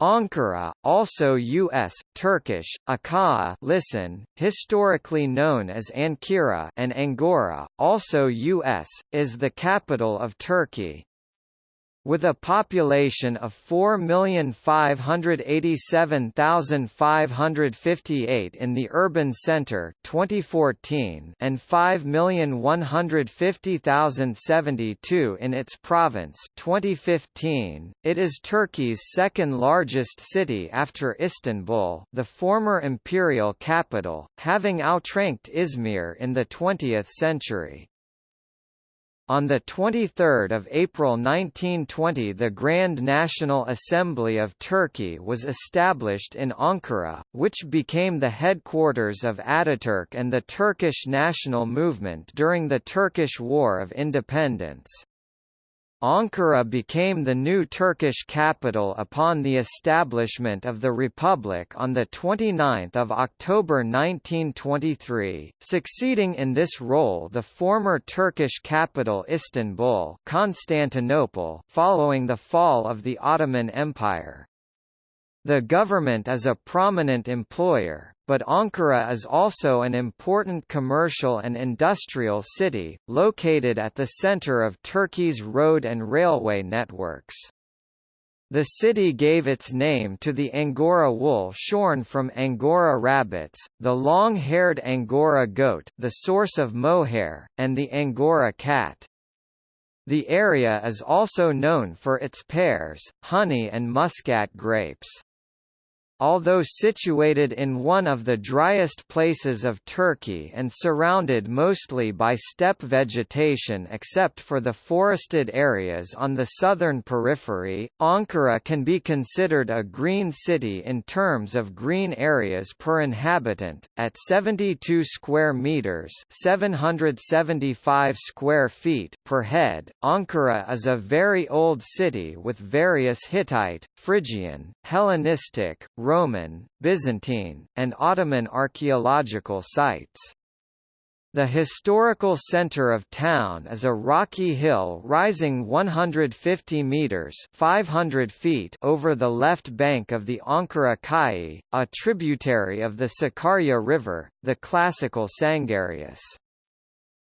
Ankara, also U.S., Turkish, Ankara listen, historically known as Ankara and Angora, also U.S., is the capital of Turkey. With a population of 4,587,558 in the urban center 2014 and 5,150,072 in its province 2015, it is Turkey's second largest city after Istanbul the former imperial capital, having outranked Izmir in the 20th century. On 23 April 1920 the Grand National Assembly of Turkey was established in Ankara, which became the headquarters of Ataturk and the Turkish national movement during the Turkish War of Independence. Ankara became the new Turkish capital upon the establishment of the Republic on 29 October 1923, succeeding in this role the former Turkish capital Istanbul Constantinople following the fall of the Ottoman Empire. The government is a prominent employer, but Ankara is also an important commercial and industrial city, located at the center of Turkey's road and railway networks. The city gave its name to the Angora wool shorn from Angora rabbits, the long-haired Angora goat the source of mohair, and the Angora cat. The area is also known for its pears, honey and muscat grapes. Although situated in one of the driest places of Turkey and surrounded mostly by steppe vegetation except for the forested areas on the southern periphery, Ankara can be considered a green city in terms of green areas per inhabitant, at 72 square meters 775 square feet per head. Ankara is a very old city with various Hittite, Phrygian, Hellenistic, Roman, Byzantine, and Ottoman archaeological sites. The historical center of town is a rocky hill rising 150 meters (500 feet) over the left bank of the Ankara Kayi, a tributary of the Sakarya River, the classical Sangarius.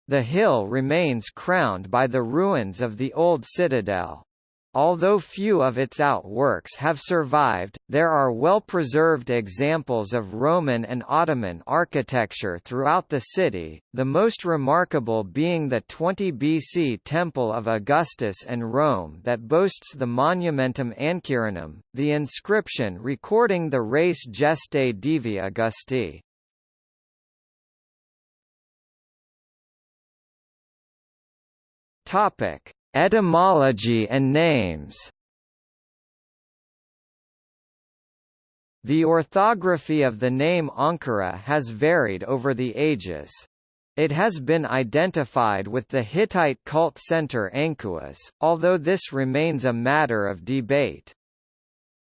The hill remains crowned by the ruins of the old citadel. Although few of its outworks have survived, there are well-preserved examples of Roman and Ottoman architecture throughout the city, the most remarkable being the 20 BC Temple of Augustus and Rome that boasts the Monumentum Ancyrinum, the inscription recording the res gestae Divi Augusti. Topic: Etymology and names The orthography of the name Ankara has varied over the ages. It has been identified with the Hittite cult center Ankuas, although this remains a matter of debate.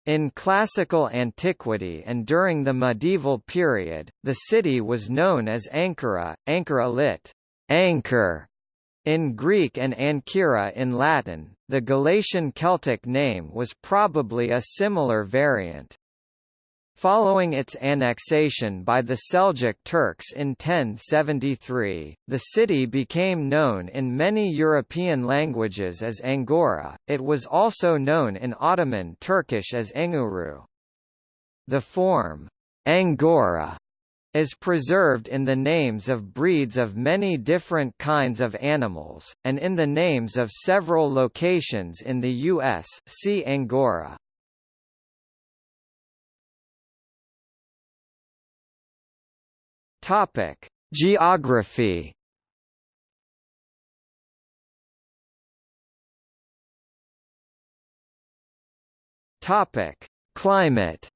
In classical antiquity and during the medieval period, the city was known as Ankara, Ankara lit. Anchor, in Greek and Ancyra in Latin, the Galatian Celtic name was probably a similar variant. Following its annexation by the Seljuk Turks in 1073, the city became known in many European languages as Angora, it was also known in Ottoman Turkish as Enguru. The form, Angora is preserved in the names of breeds of many different kinds of animals, and in the names of several locations in the U.S. see Angora. Topic: Geography. Topic: Climate.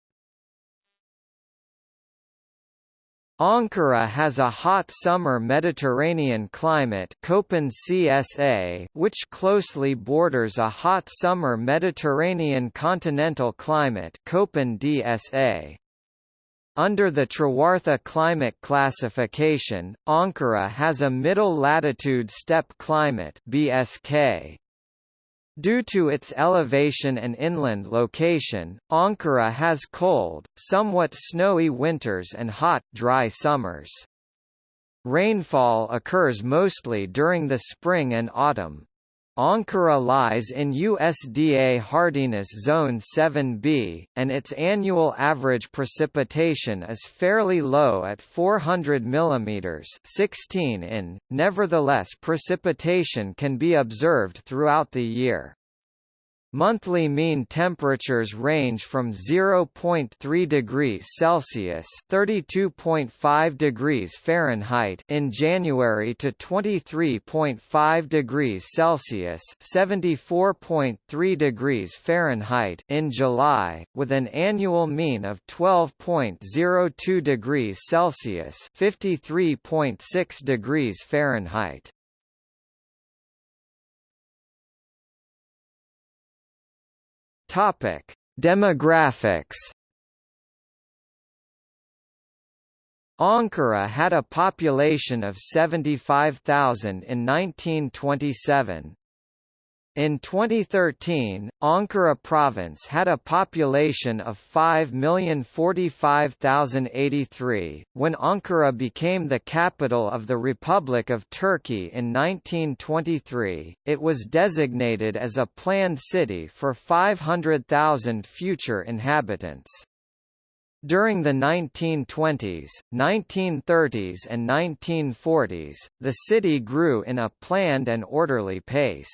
Ankara has a hot summer Mediterranean climate which closely borders a hot summer Mediterranean continental climate. Under the Trewartha climate classification, Ankara has a middle latitude steppe climate BSK. Due to its elevation and inland location, Ankara has cold, somewhat snowy winters and hot, dry summers. Rainfall occurs mostly during the spring and autumn. Ankara lies in USDA hardiness zone 7b, and its annual average precipitation is fairly low at 400 mm 16 in. Nevertheless precipitation can be observed throughout the year. Monthly mean temperatures range from 0.3 degrees Celsius (32.5 degrees Fahrenheit) in January to 23.5 degrees Celsius (74.3 degrees Fahrenheit) in July, with an annual mean of 12.02 degrees Celsius (53.6 degrees Fahrenheit). Topic: Demographics. Ankara had a population of 75,000 in 1927, in 2013, Ankara province had a population of 5,045,083. When Ankara became the capital of the Republic of Turkey in 1923, it was designated as a planned city for 500,000 future inhabitants. During the 1920s, 1930s and 1940s, the city grew in a planned and orderly pace.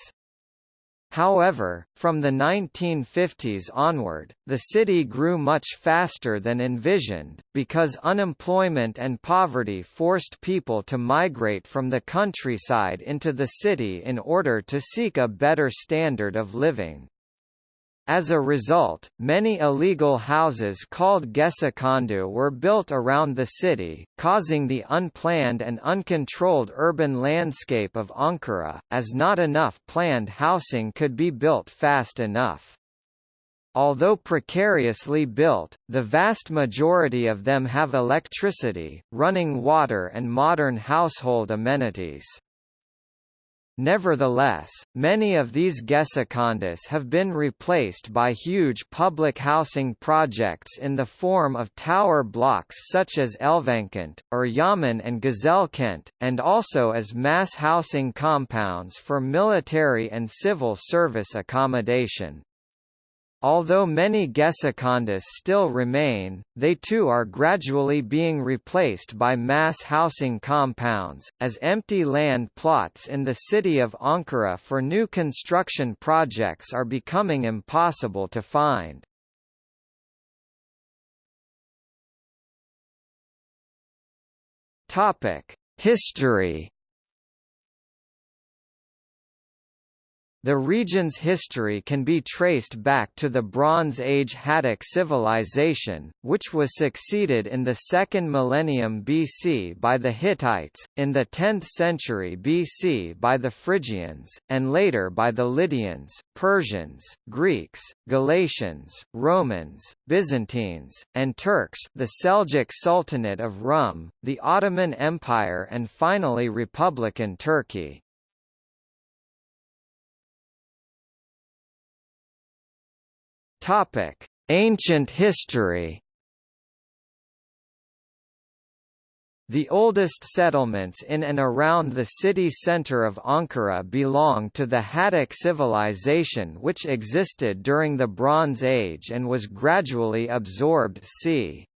However, from the 1950s onward, the city grew much faster than envisioned, because unemployment and poverty forced people to migrate from the countryside into the city in order to seek a better standard of living. As a result, many illegal houses called Gecekondu were built around the city, causing the unplanned and uncontrolled urban landscape of Ankara, as not enough planned housing could be built fast enough. Although precariously built, the vast majority of them have electricity, running water and modern household amenities. Nevertheless, many of these Gecekondu's have been replaced by huge public housing projects in the form of tower blocks such as Elvankent, Eryaman and Güzelkent, and also as mass housing compounds for military and civil service accommodation. Although many Gecekondus still remain, they too are gradually being replaced by mass housing compounds, as empty land plots in the city of Ankara for new construction projects are becoming impossible to find. History The region's history can be traced back to the Bronze Age Hattic civilization, which was succeeded in the second millennium BC by the Hittites, in the 10th century BC by the Phrygians, and later by the Lydians, Persians, Greeks, Galatians, Romans, Byzantines, and Turks the Seljuk Sultanate of Rum, the Ottoman Empire and finally Republican Turkey. Topic: Ancient history. The oldest settlements in and around the city centre of Ankara belong to the Hattic civilization which existed during the Bronze Age and was gradually absorbed c.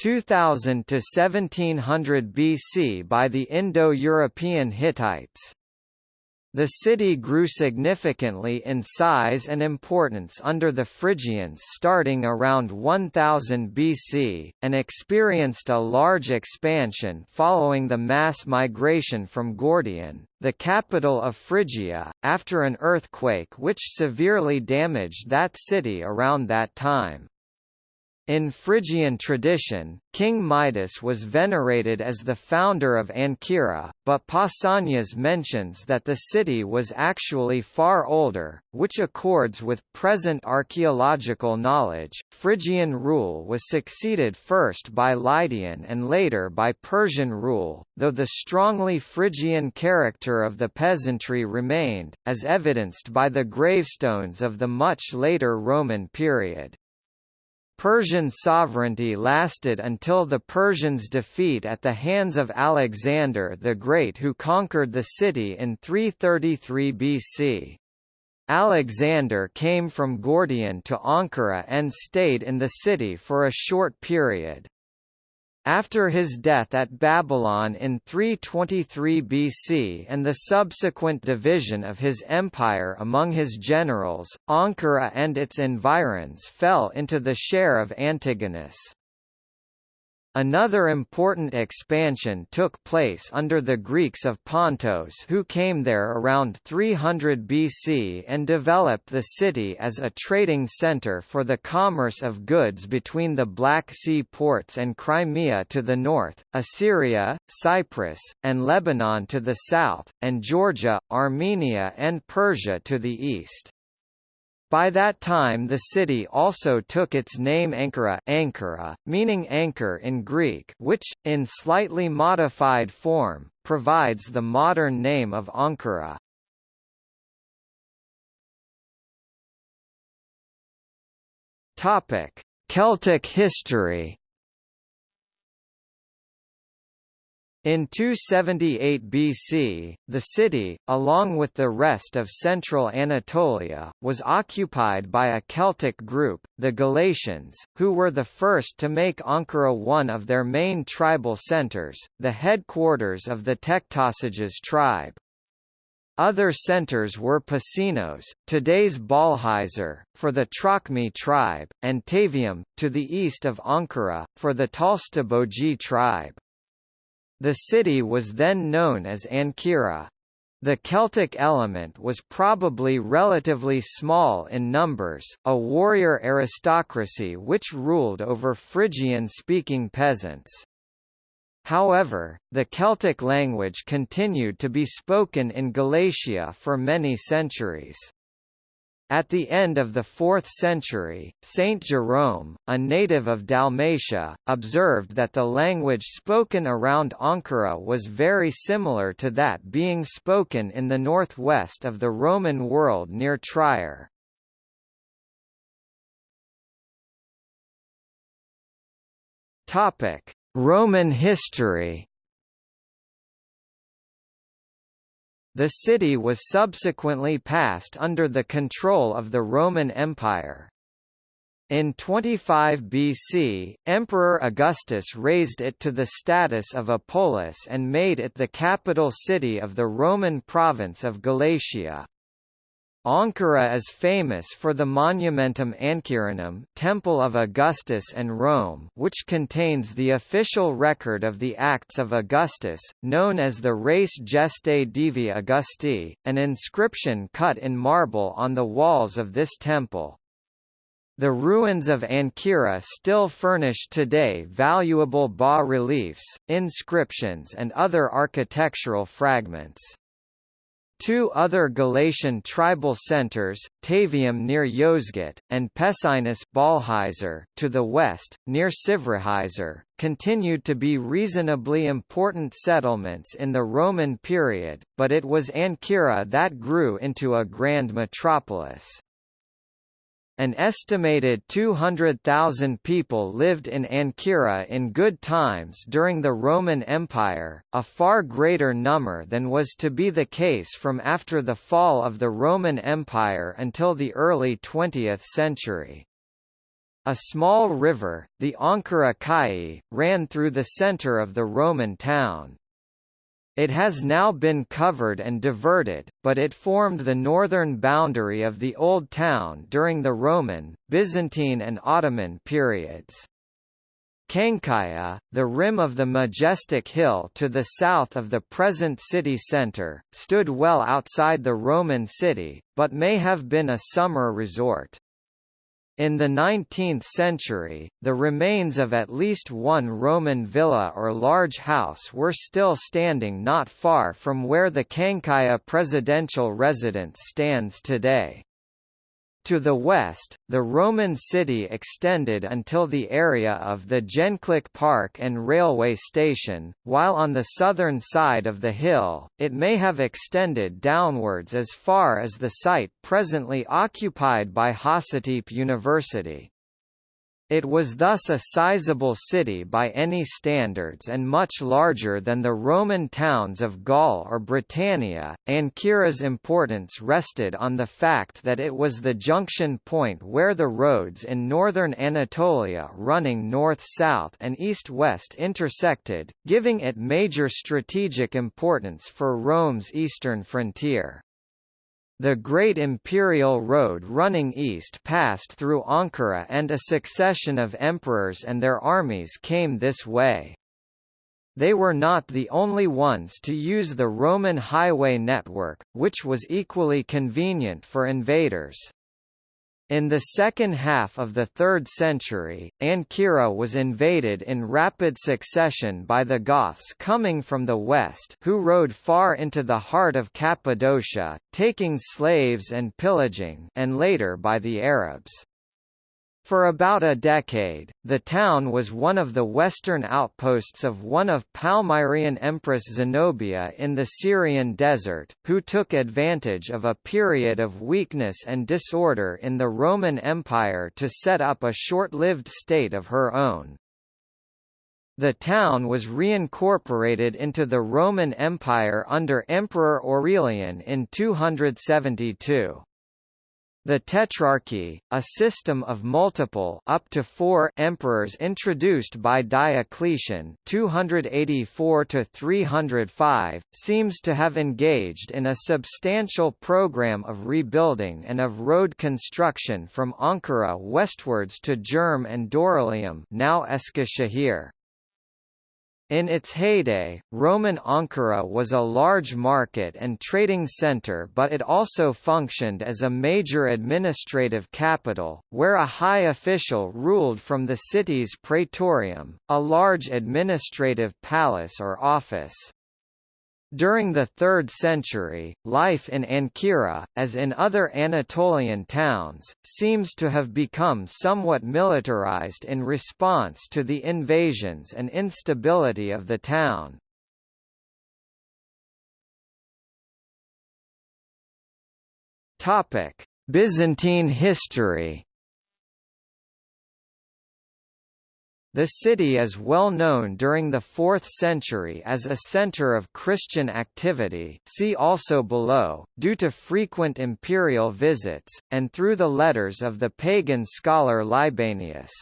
2000 to 1700 BC by the Indo-European Hittites. The city grew significantly in size and importance under the Phrygians starting around 1000 BC, and experienced a large expansion following the mass migration from Gordion, the capital of Phrygia, after an earthquake which severely damaged that city around that time. In Phrygian tradition, King Midas was venerated as the founder of Ancyra, but Pausanias mentions that the city was actually far older, which accords with present archaeological knowledge. Phrygian rule was succeeded first by Lydian and later by Persian rule, though the strongly Phrygian character of the peasantry remained, as evidenced by the gravestones of the much later Roman period. Persian sovereignty lasted until the Persians' defeat at the hands of Alexander the Great who conquered the city in 333 BC. Alexander came from Gordion to Ankara and stayed in the city for a short period. After his death at Babylon in 323 BC and the subsequent division of his empire among his generals, Ankara and its environs fell into the share of Antigonus. Another important expansion took place under the Greeks of Pontos who came there around 300 BC and developed the city as a trading center for the commerce of goods between the Black Sea ports and Crimea to the north, Assyria, Cyprus, and Lebanon to the south, and Georgia, Armenia and Persia to the east. By that time the city also took its name Ankara, Ankara meaning anchor in Greek which, in slightly modified form, provides the modern name of Ankara. Celtic history In 278 BC, the city, along with the rest of central Anatolia, was occupied by a Celtic group, the Galatians, who were the first to make Ankara one of their main tribal centres, the headquarters of the Tectosages tribe. Other centres were Pessinus, today's Ballıhisar, for the Trocmi tribe, and Tavium, to the east of Ankara, for the Tolistobogii tribe. The city was then known as Ancyra. The Celtic element was probably relatively small in numbers, a warrior aristocracy which ruled over Phrygian-speaking peasants. However, the Celtic language continued to be spoken in Galatia for many centuries. At the end of the 4th century, Saint Jerome, a native of Dalmatia, observed that the language spoken around Ankara was very similar to that being spoken in the northwest of the Roman world near Trier. Roman history The city was subsequently passed under the control of the Roman Empire. In 25 BC, Emperor Augustus raised it to the status of a polis and made it the capital city of the Roman province of Galatia. Ankara is famous for the Monumentum Ancyrinum Temple of Augustus and Rome which contains the official record of the acts of Augustus, known as the Res Gestae Divi Augusti, an inscription cut in marble on the walls of this temple. The ruins of Ancyra still furnish today valuable bas-reliefs, inscriptions and other architectural fragments. Two other Galatian tribal centers, Tavium near Yozgat, and Pessinus Ballıhisar, to the west, near Sivrihisar, continued to be reasonably important settlements in the Roman period, but it was Ancyra that grew into a grand metropolis. An estimated 200,000 people lived in Ancyra in good times during the Roman Empire, a far greater number than was to be the case from after the fall of the Roman Empire until the early 20th century. A small river, the Ankara Kai, ran through the center of the Roman town. It has now been covered and diverted, but it formed the northern boundary of the Old Town during the Roman, Byzantine and Ottoman periods. Çankaya, the rim of the majestic hill to the south of the present city centre, stood well outside the Roman city, but may have been a summer resort. In the 19th century, the remains of at least one Roman villa or large house were still standing not far from where the Çankaya presidential residence stands today. To the west, the Roman city extended until the area of the Gençlik Park and railway station, while on the southern side of the hill, it may have extended downwards as far as the site presently occupied by Hacettepe University. It was thus a sizable city by any standards and much larger than the Roman towns of Gaul or Britannia. Ancyra's importance rested on the fact that it was the junction point where the roads in northern Anatolia running north-south and east-west intersected, giving it major strategic importance for Rome's eastern frontier. The Great Imperial Road running east passed through Ankara and a succession of emperors and their armies came this way. They were not the only ones to use the Roman highway network, which was equally convenient for invaders. In the second half of the 3rd century, Ancyra was invaded in rapid succession by the Goths coming from the west who rode far into the heart of Cappadocia, taking slaves and pillaging and later by the Arabs. For about a decade, the town was one of the western outposts of one of Palmyrene Empress Zenobia in the Syrian desert, who took advantage of a period of weakness and disorder in the Roman Empire to set up a short-lived state of her own. The town was reincorporated into the Roman Empire under Emperor Aurelian in 272. The Tetrarchy, a system of multiple up to four emperors introduced by Diocletian 284 305, seems to have engaged in a substantial program of rebuilding and of road construction from Ankara westwards to Germ and Dorylaeum now Eskişehir. In its heyday, Roman Ankara was a large market and trading center but it also functioned as a major administrative capital, where a high official ruled from the city's praetorium, a large administrative palace or office. During the 3rd century, life in Ancyra, as in other Anatolian towns, seems to have become somewhat militarized in response to the invasions and instability of the town. Byzantine history The city is well known during the 4th century as a center of Christian activity see also below, due to frequent imperial visits, and through the letters of the pagan scholar Libanius.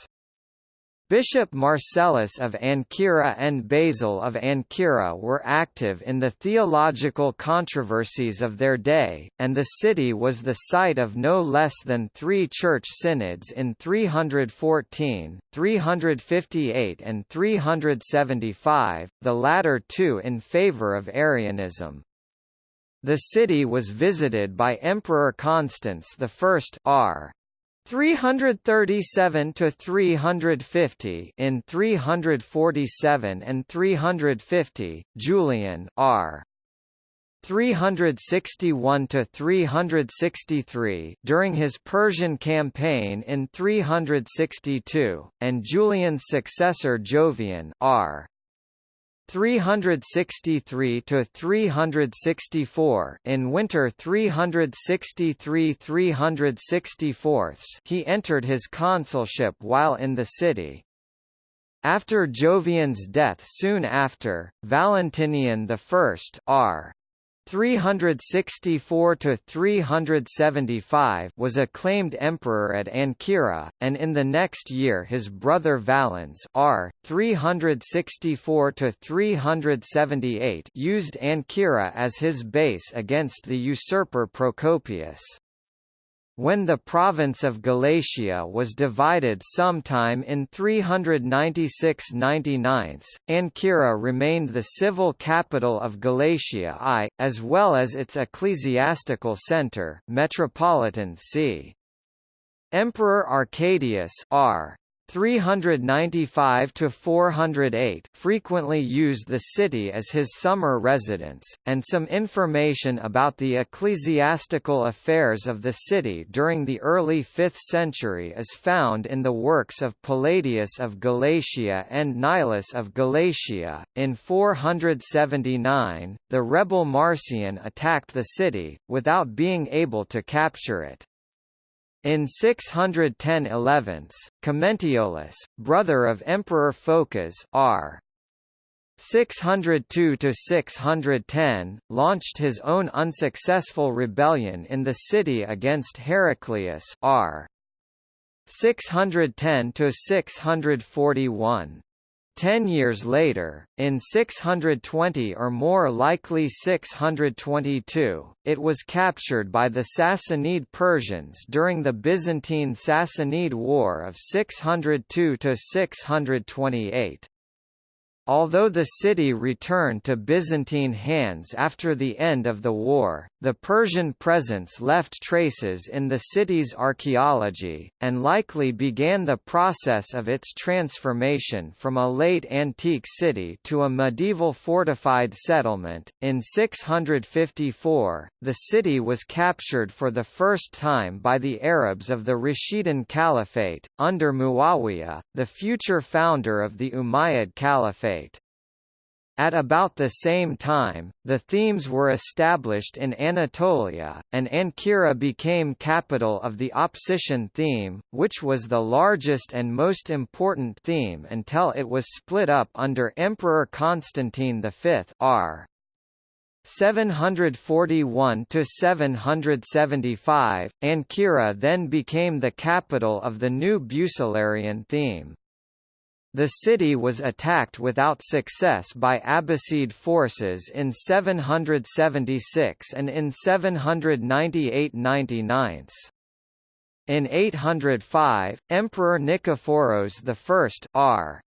Bishop Marcellus of Ancyra and Basil of Ancyra were active in the theological controversies of their day, and the city was the site of no less than three church synods in 314, 358 and 375, the latter two in favor of Arianism. The city was visited by Emperor Constans I R. 337 to 350 in 347 and 350 Julian R. 361 to 363 during his Persian campaign in 362 and Julian's successor Jovian R 363 to 364 in winter 363-364 he entered his consulship while in the city. After Jovian's death soon after Valentinian I R 364 to 375 was acclaimed emperor at Ancyra, and in the next year his brother Valens R 364 to 378 used Ancyra as his base against the usurper Procopius. When the province of Galatia was divided sometime in 396–99, Ancyra remained the civil capital of Galatia I, as well as its ecclesiastical centre, metropolitan see. Emperor Arcadius R. 395 to 408 frequently used the city as his summer residence, and some information about the ecclesiastical affairs of the city during the early 5th century is found in the works of Palladius of Galatia and Nilus of Galatia. In 479, the rebel Marcian attacked the city, without being able to capture it. In 610 11, Commentiolus, brother of Emperor Phocas R. 602–610, launched his own unsuccessful rebellion in the city against Heraclius R. 610–641. Ten years later, in 620 or more likely 622, it was captured by the Sassanid Persians during the Byzantine-Sassanid War of 602–628. Although the city returned to Byzantine hands after the end of the war, the Persian presence left traces in the city's archaeology, and likely began the process of its transformation from a late antique city to a medieval fortified settlement. In 654, the city was captured for the first time by the Arabs of the Rashidun Caliphate, under Muawiyah, the future founder of the Umayyad Caliphate. At about the same time, the themes were established in Anatolia, and Ancyra became capital of the Opsician theme, which was the largest and most important theme until it was split up under Emperor Constantine V r. 741 to 775. Ancyra then became the capital of the new Bucellarian theme. The city was attacked without success by Abbasid forces in 776 and in 798–99. In 805, Emperor Nikephoros I R.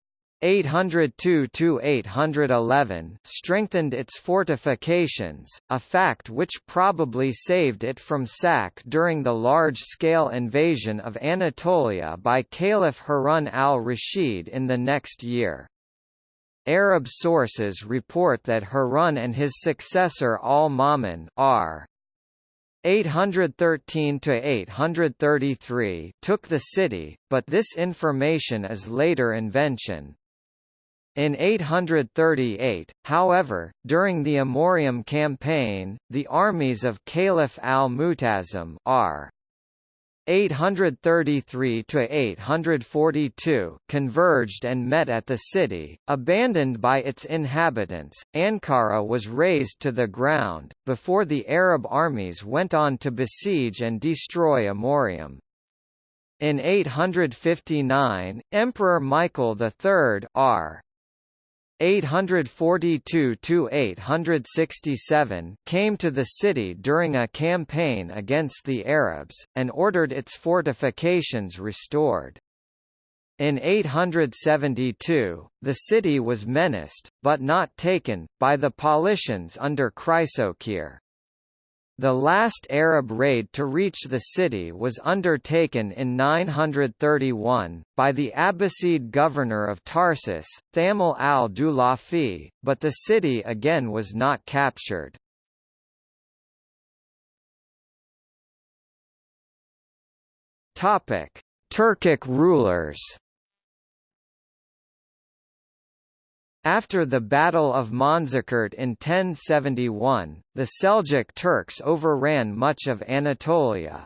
802–811 strengthened its fortifications, a fact which probably saved it from sack during the large-scale invasion of Anatolia by Caliph Harun al-Rashid in the next year. Arab sources report that Harun and his successor al-Ma'mun r. 813–833 took the city, but this information is later invention. In 838, however, during the Amorium campaign, the armies of Caliph al-Mu'tasim r. 833–842 converged and met at the city, abandoned by its inhabitants. Ankara was razed to the ground, before the Arab armies went on to besiege and destroy Amorium. In 859, Emperor Michael III r. 842–867 came to the city during a campaign against the Arabs, and ordered its fortifications restored. In 872, the city was menaced, but not taken, by the Paulicians under Chrysocheir. The last Arab raid to reach the city was undertaken in 931, by the Abbasid governor of Tarsus, Thamal al-Dulafi, but the city again was not captured. Turkic rulers After the Battle of Manzikert in 1071, the Seljuk Turks overran much of Anatolia.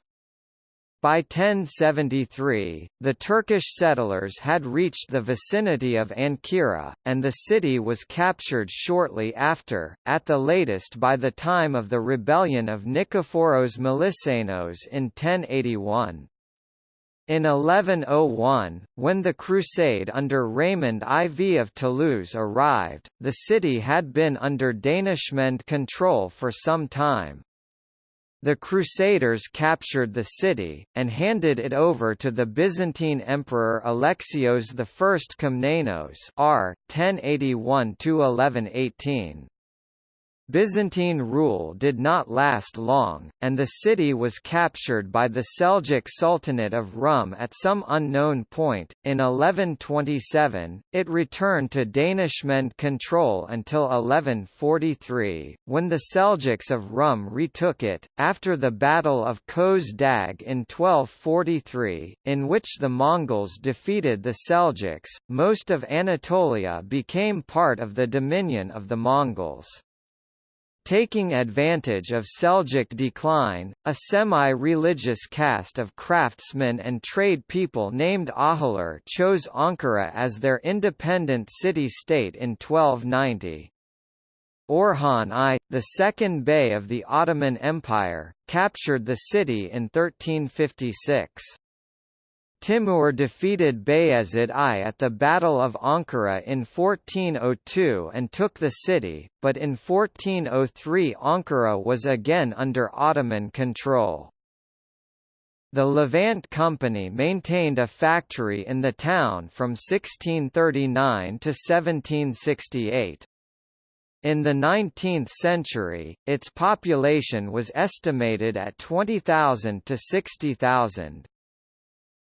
By 1073, the Turkish settlers had reached the vicinity of Ancyra, and the city was captured shortly after, at the latest by the time of the rebellion of Nikephoros Melissenos in 1081. In 1101, when the crusade under Raymond IV of Toulouse arrived, the city had been under Danishmend control for some time. The Crusaders captured the city, and handed it over to the Byzantine Emperor Alexios I Komnenos r. 1081–1118. Byzantine rule did not last long, and the city was captured by the Seljuk Sultanate of Rum at some unknown point. In 1127, it returned to Danishmend control until 1143, when the Seljuks of Rum retook it, after the Battle of Köse Dağ in 1243, in which the Mongols defeated the Seljuks. Most of Anatolia became part of the dominion of the Mongols. Taking advantage of Seljuk decline, a semi-religious caste of craftsmen and trade people named Ahilar chose Ankara as their independent city-state in 1290. Orhan I, the second bey of the Ottoman Empire, captured the city in 1356. Timur defeated Bayezid I at the Battle of Ankara in 1402 and took the city, but in 1403 Ankara was again under Ottoman control. The Levant Company maintained a factory in the town from 1639 to 1768. In the 19th century, its population was estimated at 20,000 to 60,000.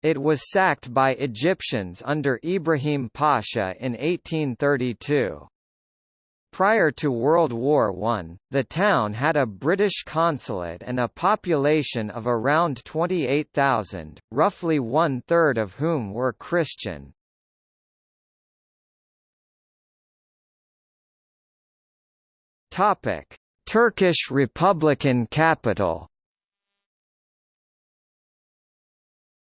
It was sacked by Egyptians under Ibrahim Pasha in 1832. Prior to World War I, the town had a British consulate and a population of around 28,000, roughly one-third of whom were Christian. Turkish Republican capital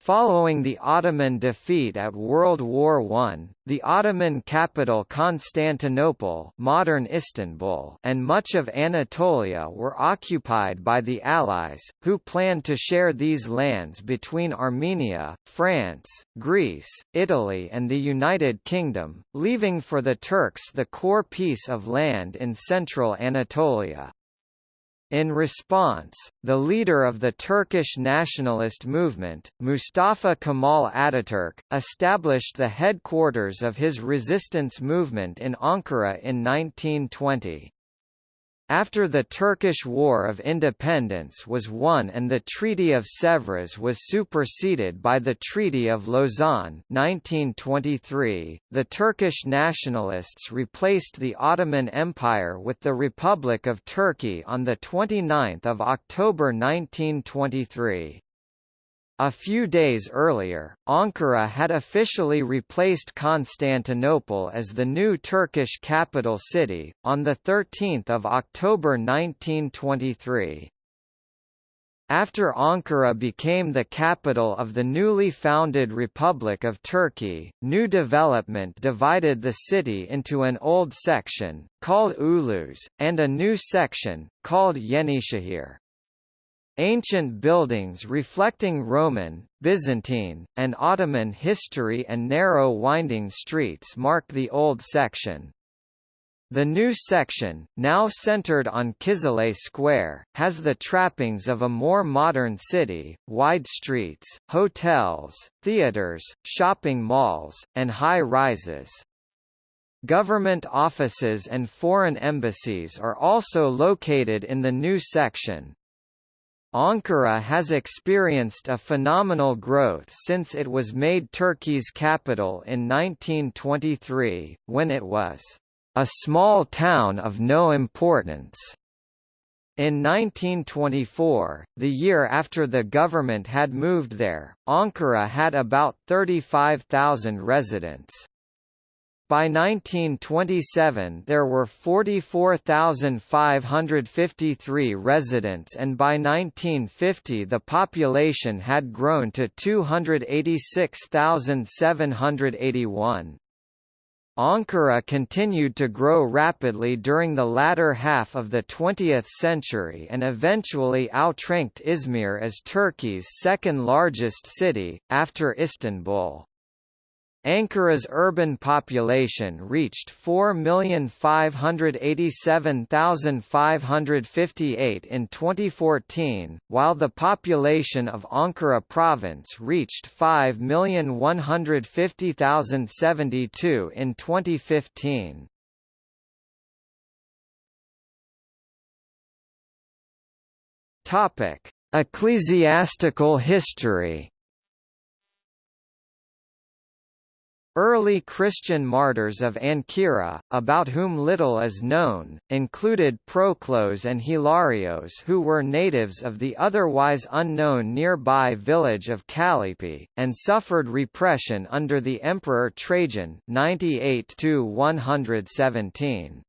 Following the Ottoman defeat at World War I, the Ottoman capital Constantinople modern Istanbul and much of Anatolia were occupied by the Allies, who planned to share these lands between Armenia, France, Greece, Italy and the United Kingdom, leaving for the Turks the core piece of land in central Anatolia. In response, the leader of the Turkish nationalist movement, Mustafa Kemal Ataturk, established the headquarters of his resistance movement in Ankara in 1920. After the Turkish War of Independence was won and the Treaty of Sèvres was superseded by the Treaty of Lausanne 1923, the Turkish nationalists replaced the Ottoman Empire with the Republic of Turkey on 29 October 1923. A few days earlier, Ankara had officially replaced Constantinople as the new Turkish capital city, on 13 October 1923. After Ankara became the capital of the newly founded Republic of Turkey, new development divided the city into an old section, called Ulus, and a new section, called Yenişehir. Ancient buildings reflecting Roman, Byzantine, and Ottoman history and narrow winding streets mark the old section. The new section, now centered on Kizilay Square, has the trappings of a more modern city, wide streets, hotels, theaters, shopping malls, and high-rises. Government offices and foreign embassies are also located in the new section, Ankara has experienced a phenomenal growth since it was made Turkey's capital in 1923, when it was a small town of no importance. In 1924, the year after the government had moved there, Ankara had about 35,000 residents. By 1927 there were 44,553 residents and by 1950 the population had grown to 286,781. Ankara continued to grow rapidly during the latter half of the 20th century and eventually outranked Izmir as Turkey's second largest city, after Istanbul. Ankara's urban population reached 4,587,558 in 2014, while the population of Ankara province reached 5,150,072 in 2015. Topic: Ecclesiastical history Early Christian martyrs of Ancyra, about whom little is known, included Proclus and Hilarios who were natives of the otherwise unknown nearby village of Callipi, and suffered repression under the Emperor Trajan 98 117.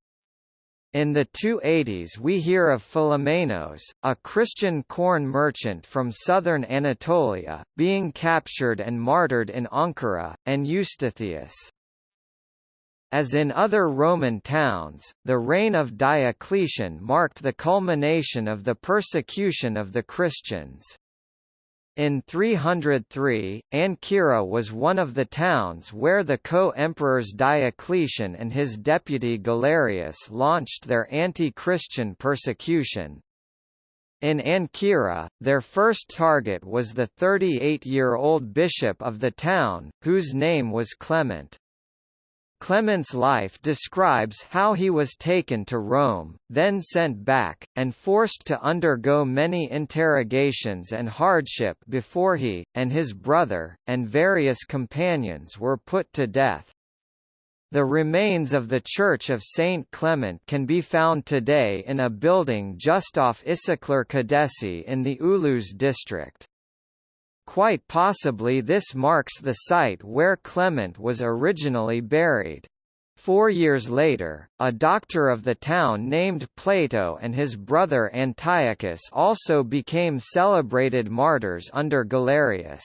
In the 280s we hear of Philomenos, a Christian corn merchant from southern Anatolia, being captured and martyred in Ankara, and Eustathius. As in other Roman towns, the reign of Diocletian marked the culmination of the persecution of the Christians. In 303, Ancyra was one of the towns where the co-emperors Diocletian and his deputy Galerius launched their anti-Christian persecution. In Ancyra, their first target was the 38-year-old bishop of the town, whose name was Clement. Clement's life describes how he was taken to Rome, then sent back, and forced to undergo many interrogations and hardship before he, and his brother, and various companions were put to death. The remains of the Church of St. Clement can be found today in a building just off Işıklar Caddesi in the Ulus district. Quite possibly this marks the site where Clement was originally buried. Four years later, a doctor of the town named Plato and his brother Antiochus also became celebrated martyrs under Galerius.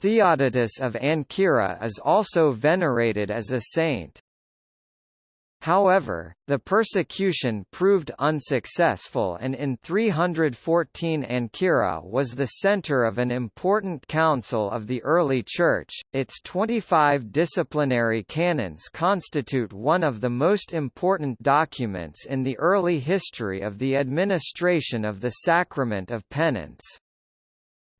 Theodotus of Ancyra is also venerated as a saint. However, the persecution proved unsuccessful and in 314 Ancyra was the center of an important council of the early Church. Its 25 disciplinary canons constitute one of the most important documents in the early history of the administration of the sacrament of penance.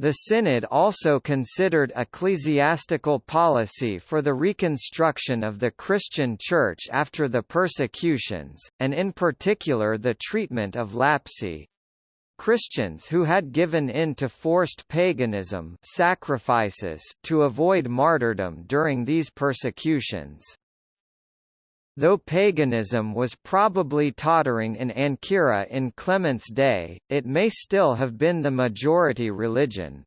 The Synod also considered ecclesiastical policy for the reconstruction of the Christian Church after the persecutions, and in particular the treatment of lapsi, Christians who had given in to forced paganism sacrifices to avoid martyrdom during these persecutions. Though paganism was probably tottering in Ancyra in Clement's day, it may still have been the majority religion.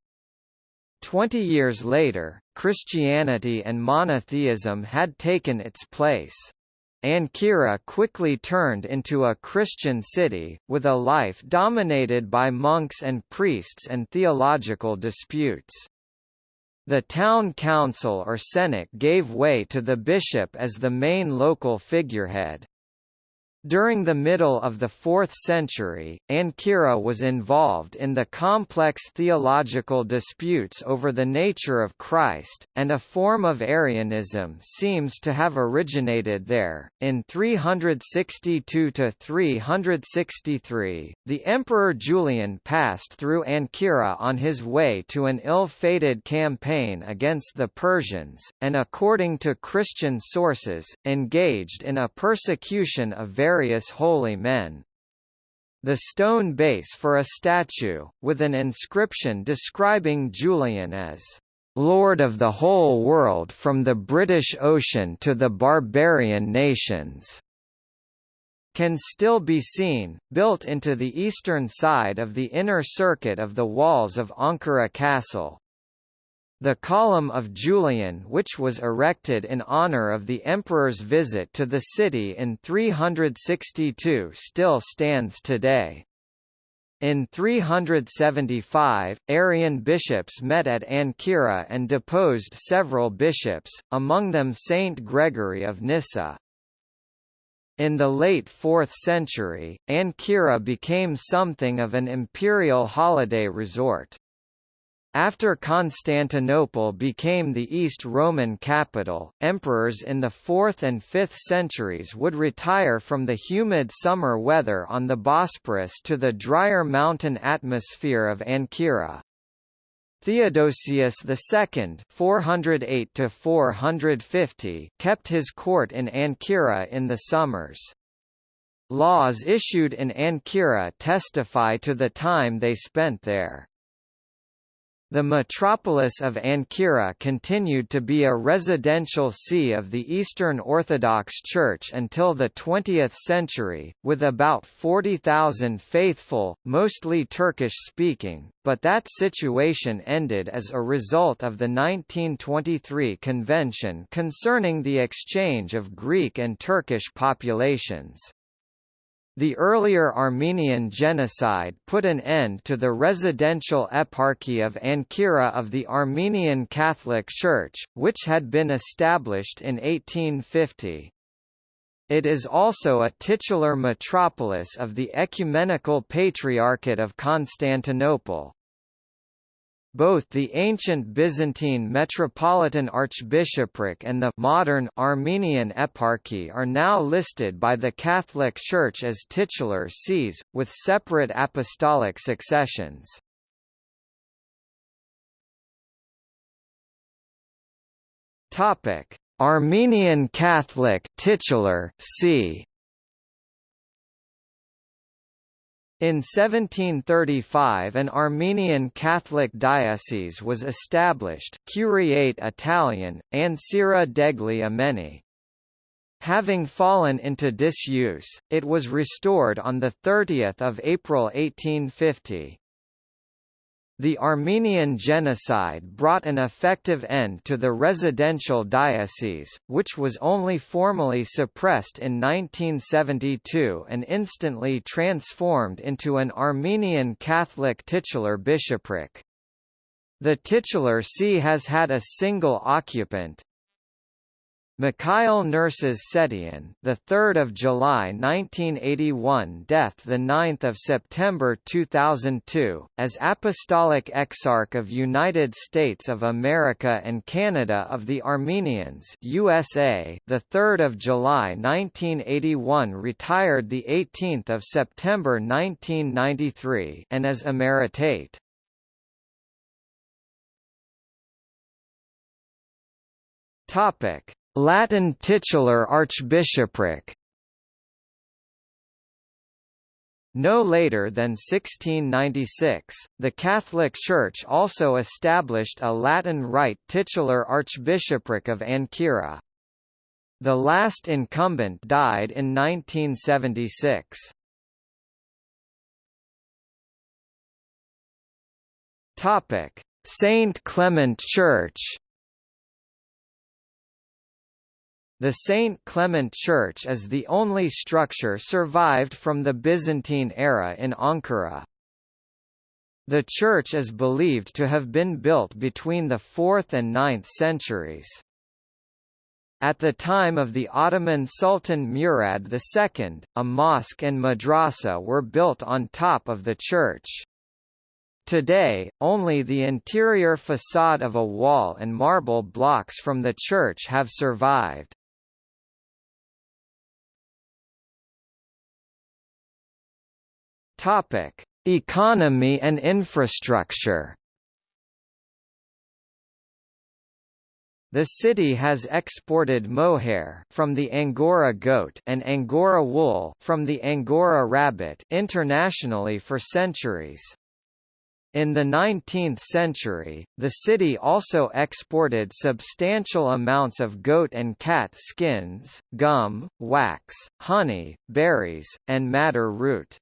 Twenty years later, Christianity and monotheism had taken its place. Ancyra quickly turned into a Christian city, with a life dominated by monks and priests and theological disputes. The town council or senate gave way to the bishop as the main local figurehead. During the middle of the 4th century, Ancyra was involved in the complex theological disputes over the nature of Christ, and a form of Arianism seems to have originated there. In 362 to 363, the Emperor Julian passed through Ancyra on his way to an ill-fated campaign against the Persians, and according to Christian sources, engaged in a persecution of various various holy men. The stone base for a statue, with an inscription describing Julian as Lord of the whole world from the British Ocean to the barbarian nations, can still be seen, built into the eastern side of the inner circuit of the walls of Ankara Castle. The Column of Julian which was erected in honor of the emperor's visit to the city in 362 still stands today. In 375, Arian bishops met at Ancyra and deposed several bishops, among them Saint Gregory of Nyssa. In the late 4th century, Ancyra became something of an imperial holiday resort. After Constantinople became the East Roman capital, emperors in the 4th and 5th centuries would retire from the humid summer weather on the Bosporus to the drier mountain atmosphere of Ancyra. Theodosius II 408 kept his court in Ancyra in the summers. Laws issued in Ankara testify to the time they spent there. The metropolis of Ankara continued to be a residential see of the Eastern Orthodox Church until the 20th century, with about 40,000 faithful, mostly Turkish-speaking, but that situation ended as a result of the 1923 convention concerning the exchange of Greek and Turkish populations. The earlier Armenian genocide put an end to the residential eparchy of Ankara of the Armenian Catholic Church, which had been established in 1850. It is also a titular metropolis of the Ecumenical Patriarchate of Constantinople. Both the ancient Byzantine Metropolitan Archbishopric and the modern Armenian Eparchy are now listed by the Catholic Church as titular sees, with separate apostolic successions. Armenian Catholic titular see In 1735 an Armenian Catholic diocese was established Curiate Italian, Ancira degli Armeni. Having fallen into disuse, it was restored on 30 April 1850. The Armenian genocide brought an effective end to the residential diocese, which was only formally suppressed in 1972 and instantly transformed into an Armenian Catholic titular bishopric. The titular see has had a single occupant, Mikhail Nerses Setian, the 3rd of July 1981, death the 9th of September 2002, as Apostolic Exarch of United States of America and Canada of the Armenians, USA, the 3rd of July 1981, retired the 18th of September 1993, and as emeritate. Topic Latin titular archbishopric No later than 1696, the Catholic Church also established a Latin Rite titular archbishopric of Ankara. The last incumbent died in 1976. Saint Clement Church The St. Clement Church is the only structure survived from the Byzantine era in Ankara. The church is believed to have been built between the 4th and 9th centuries. At the time of the Ottoman Sultan Murad II, a mosque and madrasa were built on top of the church. Today, only the interior facade of a wall and marble blocks from the church have survived. Topic: Economy and infrastructure. The city has exported mohair from the Angora goat and Angora wool from the Angora rabbit internationally for centuries. In the 19th century, the city also exported substantial amounts of goat and cat skins, gum, wax, honey, berries, and madder root.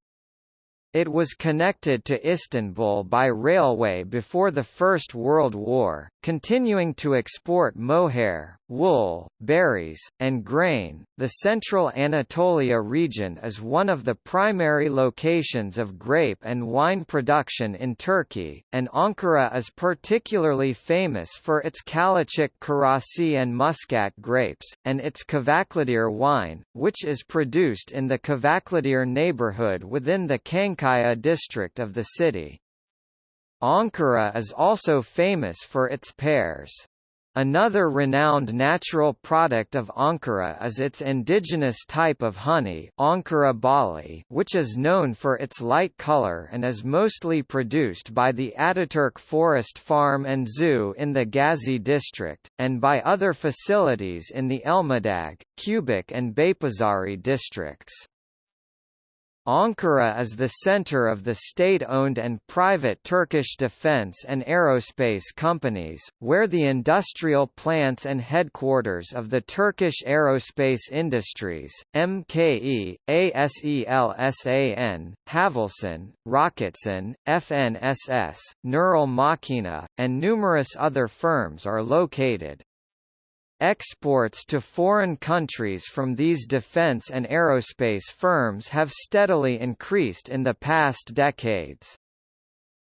It was connected to Istanbul by railway before the First World War, continuing to export mohair, wool, berries, and grain. The central Anatolia region is one of the primary locations of grape and wine production in Turkey, and Ankara is particularly famous for its Kalecik Karasi and Muscat grapes, and its Kavaklıdere wine, which is produced in the Kavaklıdere neighborhood within the District of the city. Ankara is also famous for its pears. Another renowned natural product of Ankara is its indigenous type of honey Ankara Bali, which is known for its light color and is mostly produced by the Ataturk Forest Farm and Zoo in the Gazi district, and by other facilities in the Elmadag, Çubuk and Beypazari districts. Ankara is the center of the state-owned and private Turkish defense and aerospace companies, where the industrial plants and headquarters of the Turkish aerospace industries, MKE, ASELSAN, Havelsan, Roketsan, FNSS, Nurol Makina, and numerous other firms are located. Exports to foreign countries from these defense and aerospace firms have steadily increased in the past decades.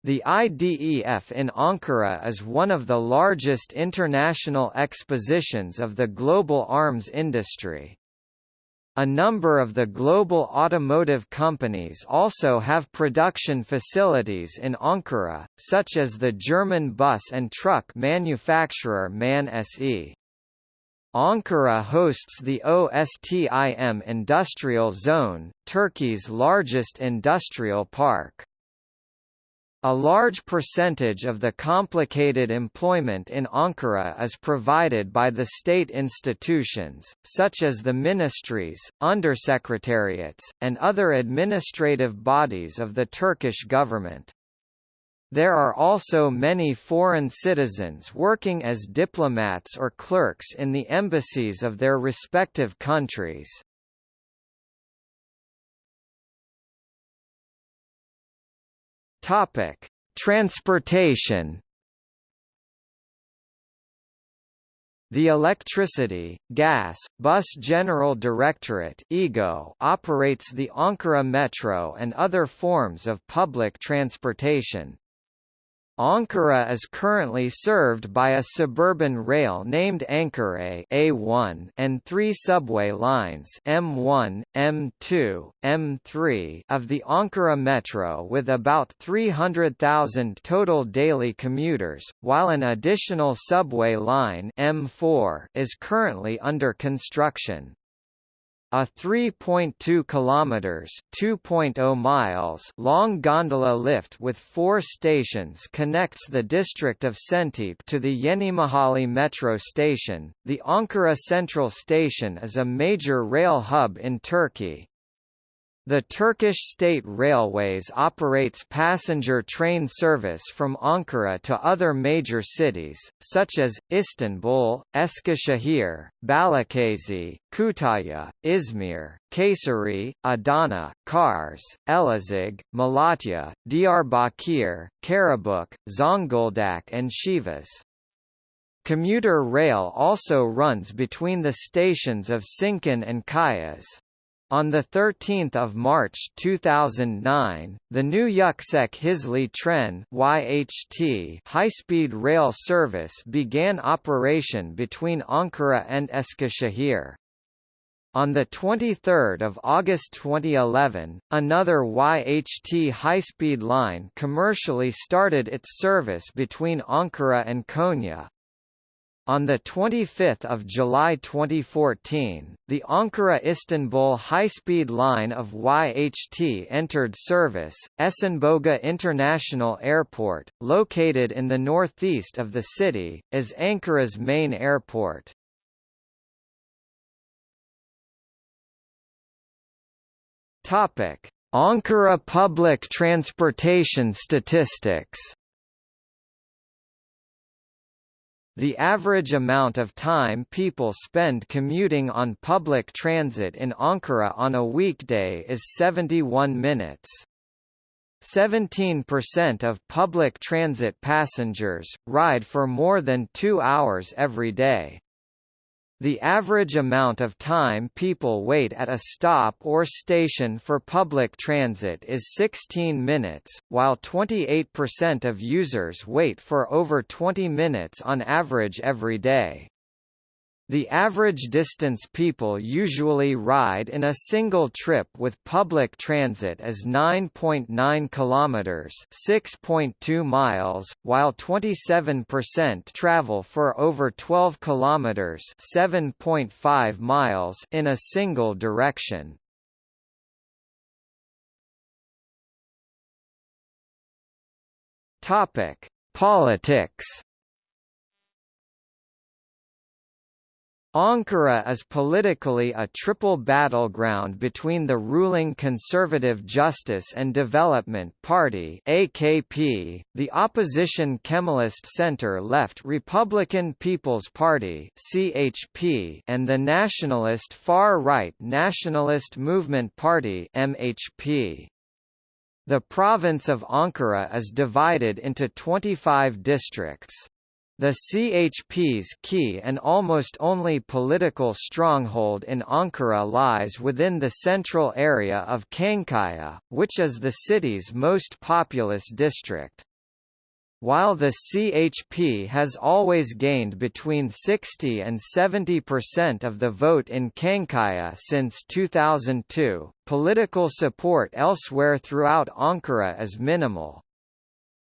The IDEF in Ankara is one of the largest international expositions of the global arms industry. A number of the global automotive companies also have production facilities in Ankara, such as the German bus and truck manufacturer MAN SE. Ankara hosts the OSTIM Industrial Zone, Turkey's largest industrial park. A large percentage of the complicated employment in Ankara is provided by the state institutions, such as the ministries, undersecretariats, and other administrative bodies of the Turkish government. There are also many foreign citizens working as diplomats or clerks in the embassies of their respective countries. Topic: Transportation The Electricity, Gas, Bus General Directorate (EGO) operates the Ankara Metro and other forms of public transportation. Ankara is currently served by a suburban rail named Ankara A1 and three subway lines M1, M2, M3 of the Ankara Metro with about 300,000 total daily commuters, while an additional subway line M4 is currently under construction. A 3.2 kilometers (2.0 miles) long gondola lift with four stations connects the district of Şentepe to the Yenimahalle metro station. The Ankara Central Station is a major rail hub in Turkey. The Turkish State Railways operates passenger train service from Ankara to other major cities, such as, Istanbul, Eskişehir, Balıkesir, Kütahya, Izmir, Kayseri, Adana, Kars, Elazig, Malatya, Diyarbakir, Karabük, Zonguldak and Sivas. Commuter rail also runs between the stations of Sincan and Kayas. On 13 March 2009, the new Yüksek Hızlı Tren YHT high-speed rail service began operation between Ankara and Eskişehir. On 23 August 2011, another YHT high-speed line commercially started its service between Ankara and Konya. On 25 July 2014, the Ankara-Istanbul high-speed line of YHT entered service. Esenboga International Airport, located in the northeast of the city, is Ankara's main airport. Ankara public transportation statistics. The average amount of time people spend commuting on public transit in Ankara on a weekday is 71 minutes. 17% of public transit passengers, ride for more than two hours every day. The average amount of time people wait at a stop or station for public transit is 16 minutes, while 28% of users wait for over 20 minutes on average every day. The average distance people usually ride in a single trip with public transit is 9.9 kilometers, 6.2 miles, while 27% travel for over 12 kilometers, 7.5 miles in a single direction. Topic: Politics Ankara is politically a triple battleground between the ruling Conservative Justice and Development Party AKP, the opposition Kemalist center-left Republican People's Party CHP, and the nationalist far-right Nationalist Movement Party MHP. The province of Ankara is divided into 25 districts. The CHP's key and almost only political stronghold in Ankara lies within the central area of Çankaya, which is the city's most populous district. While the CHP has always gained between 60 and 70 percent of the vote in Çankaya since 2002, political support elsewhere throughout Ankara is minimal.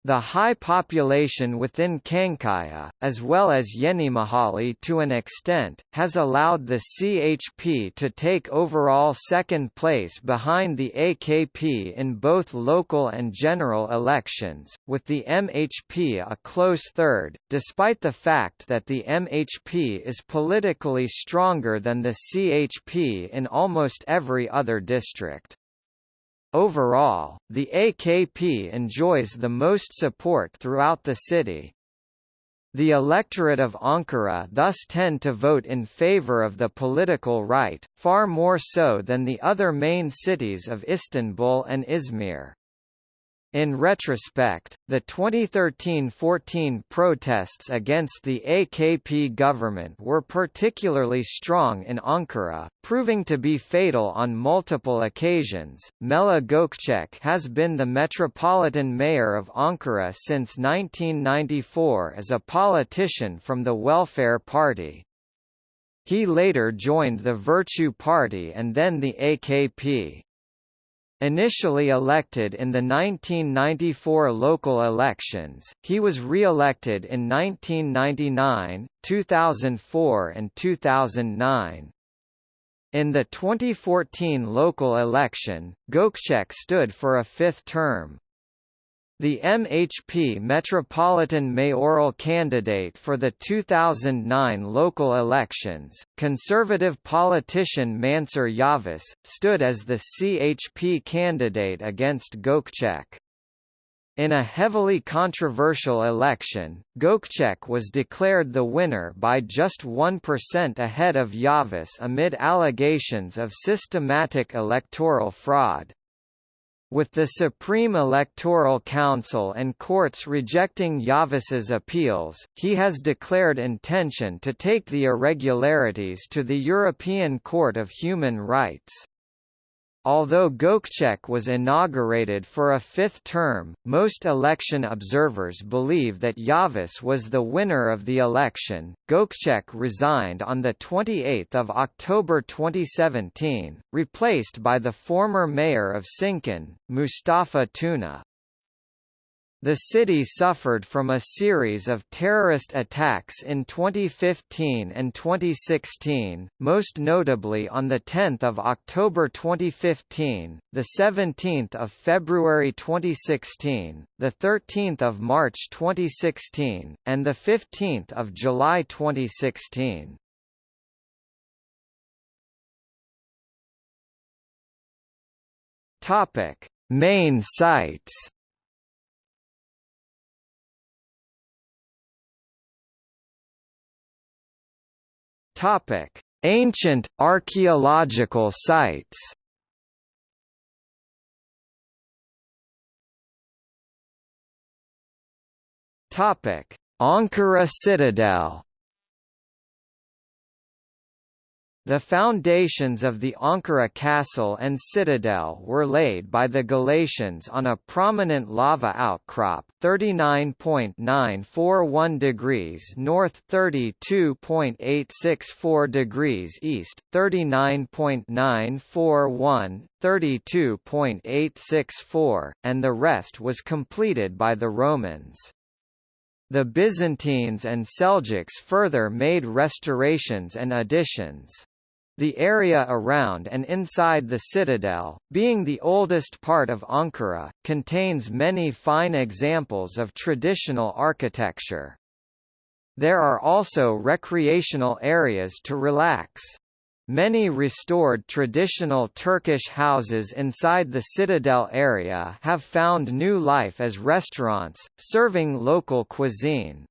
The high population within Çankaya, as well as Yenimahalle to an extent, has allowed the CHP to take overall second place behind the AKP in both local and general elections, with the MHP a close third, despite the fact that the MHP is politically stronger than the CHP in almost every other district. Overall, the AKP enjoys the most support throughout the city. The electorate of Ankara thus tend to vote in favor of the political right, far more so than the other main cities of Istanbul and Izmir. In retrospect, the 2013–14 protests against the AKP government were particularly strong in Ankara, proving to be fatal on multiple occasions. Melih Gökçek has been the metropolitan mayor of Ankara since 1994 as a politician from the Welfare Party. He later joined the Virtue Party and then the AKP. Initially elected in the 1994 local elections, he was re-elected in 1999, 2004 and 2009. In the 2014 local election, Gökçek stood for a fifth term. The MHP Metropolitan mayoral candidate for the 2009 local elections, conservative politician Mansur Yavaş, stood as the CHP candidate against Gökçek. In a heavily controversial election, Gökçek was declared the winner by just 1% ahead of Yavaş amid allegations of systematic electoral fraud. With the Supreme Electoral Council and courts rejecting Yavaş's appeals, he has declared intention to take the irregularities to the European Court of Human Rights. Although Gökçek was inaugurated for a fifth term, most election observers believe that Yavaş was the winner of the election. Gökçek resigned on the 28th of October 2017, replaced by the former mayor of Sincan, Mustafa Tuna. The city suffered from a series of terrorist attacks in 2015 and 2016, most notably on 10 October 2015, 17 February 2016, 13 March 2016, and 15 July 2016. Main sites Topic: Ancient archaeological sites. Topic: Ankara Citadel. The foundations of the Ankara castle and citadel were laid by the Galatians on a prominent lava outcrop 39.941 degrees north 32.864 degrees east, 39.941, 32.864, and the rest was completed by the Romans. The Byzantines and Seljuks further made restorations and additions. The area around and inside the citadel, being the oldest part of Ankara, contains many fine examples of traditional architecture. There are also recreational areas to relax. Many restored traditional Turkish houses inside the citadel area have found new life as restaurants, serving local cuisine.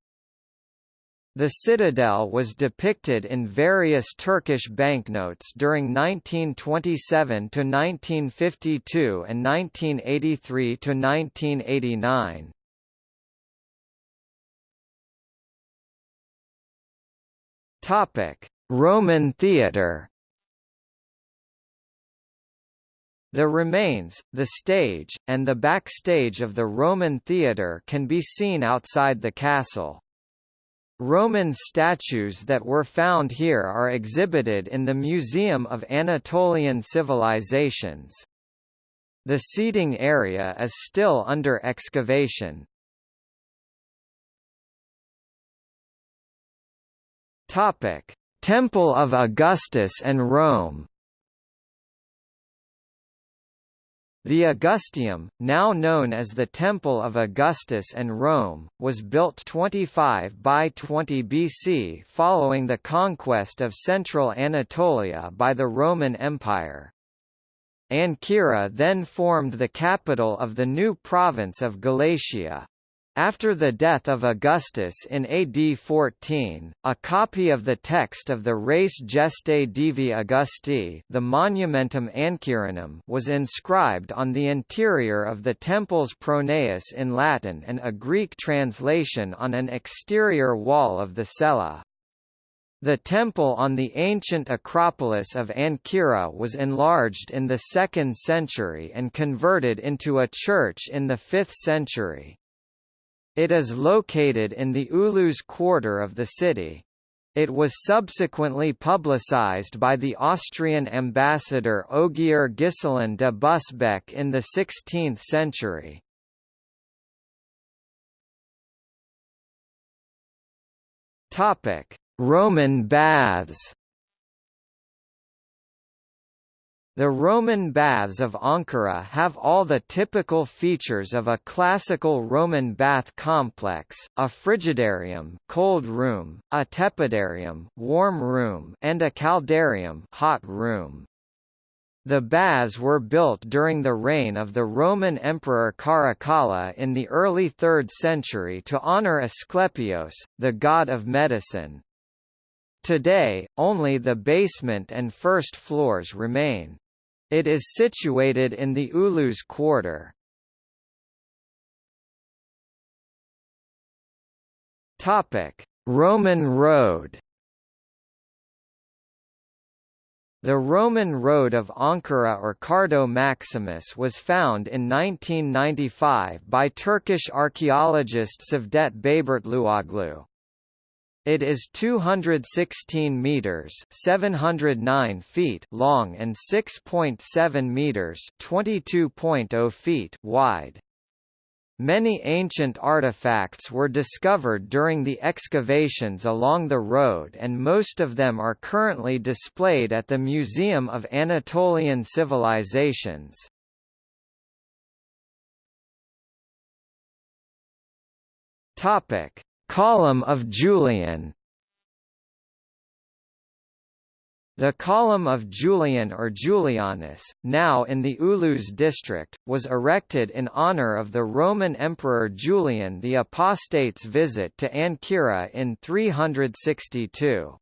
The citadel was depicted in various Turkish banknotes during 1927 to 1952 and 1983 to 1989. Topic: Roman theatre The remains, the stage, and the backstage of the Roman theatre can be seen outside the castle. Roman statues that were found here are exhibited in the Museum of Anatolian Civilizations. The seating area is still under excavation. Topic: Temple of Augustus and Rome The Augusteum, now known as the Temple of Augustus and Rome, was built 25 by 20 BC following the conquest of central Anatolia by the Roman Empire. Ancyra then formed the capital of the new province of Galatia. After the death of Augustus in AD 14, a copy of the text of the Res Gestae Divi Augusti the Monumentum Ancyranum was inscribed on the interior of the temple's pronaos in Latin and a Greek translation on an exterior wall of the cella. The temple on the ancient Acropolis of Ancyra was enlarged in the 2nd century and converted into a church in the 5th century. It is located in the Ulus quarter of the city. It was subsequently publicized by the Austrian ambassador Ogier Ghiselin de Busbecq in the 16th century. Roman baths The Roman baths of Ankara have all the typical features of a classical Roman bath complex, a frigidarium cold room, a tepidarium warm room, and a caldarium hot room. The baths were built during the reign of the Roman Emperor Caracalla in the early 3rd century to honor Asclepios, the god of medicine. Today, only the basement and first floors remain. It is situated in the Ulus quarter. Topic: Roman Road. The Roman Road of Ankara or Cardo Maximus was found in 1995 by Turkish archaeologist Cevdet Bayburtluoglu. It is 216 meters, 709 feet long and 6.7 meters, 22.0 feet wide. Many ancient artifacts were discovered during the excavations along the road and most of them are currently displayed at the Museum of Anatolian Civilizations. Topic: Column of Julian The Column of Julian or Julianus, now in the Ulus district, was erected in honor of the Roman Emperor Julian the Apostate's visit to Ancyra in 362.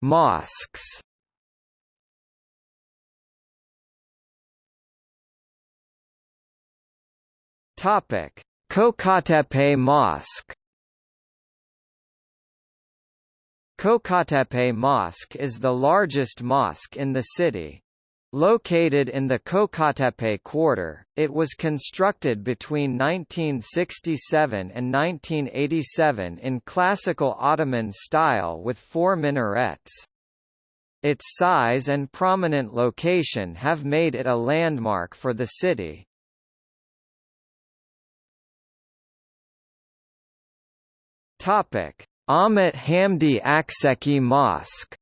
Mosques Topic: Kocatepe Mosque. Kocatepe Mosque is the largest mosque in the city. Located in the Kocatepe quarter, it was constructed between 1967 and 1987 in classical Ottoman style with four minarets. Its size and prominent location have made it a landmark for the city. Topic: Ahmet Hamdi Akseki Mosque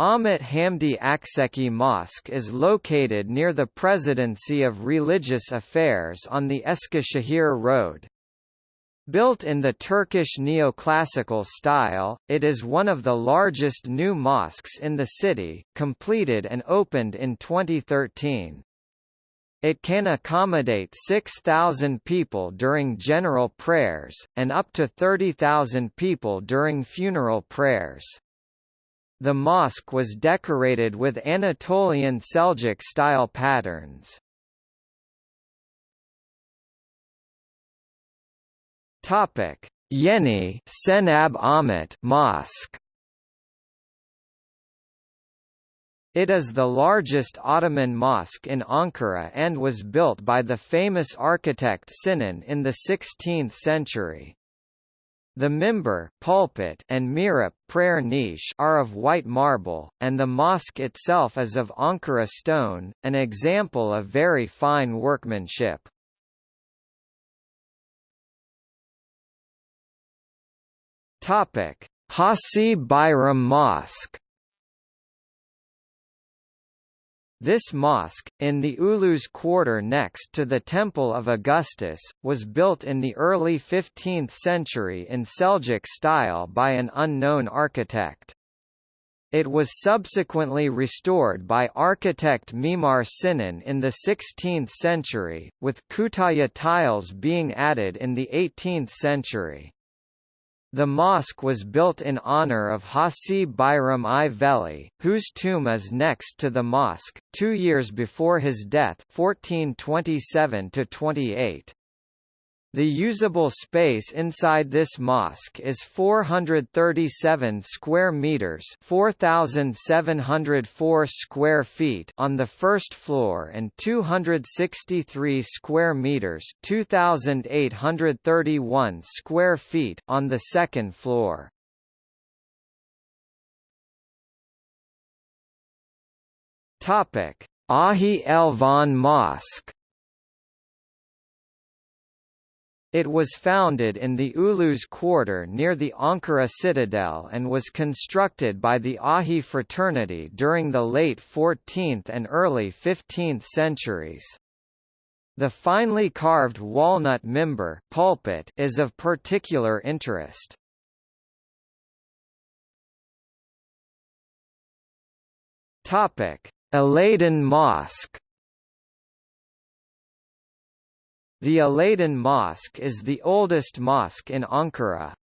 Ahmet Hamdi Akseki Mosque is located near the Presidency of Religious Affairs on the Eskişehir Road. Built in the Turkish neoclassical style, it is one of the largest new mosques in the city, completed and opened in 2013. It can accommodate 6,000 people during general prayers, and up to 30,000 people during funeral prayers. The mosque was decorated with Anatolian Seljuk-style patterns. Topic: Yeni Cenab Ahmet Mosque. It is the largest Ottoman mosque in Ankara and was built by the famous architect Sinan in the 16th century. The minbar pulpit and mihrap prayer niche are of white marble, and the mosque itself is of Ankara stone, an example of very fine workmanship. Hacı Bayram Mosque This mosque, in the Ulus quarter next to the Temple of Augustus, was built in the early 15th century in Seljuk style by an unknown architect. It was subsequently restored by architect Mimar Sinan in the 16th century, with Kütahya tiles being added in the 18th century. The mosque was built in honor of Hacı Bayram I Veli, whose tomb is next to the mosque, two years before his death 1427 -28. The usable space inside this mosque is 437 square meters, 4704 square feet on the first floor and 263 square meters, 2831 square feet on the second floor. Topic: Ahi Elvan Mosque It was founded in the Ulus quarter near the Ankara citadel and was constructed by the Ahi fraternity during the late 14th and early 15th centuries. The finely carved walnut minbar pulpit is of particular interest. Topic: Mosque The Aladdin Mosque is the oldest mosque in Ankara.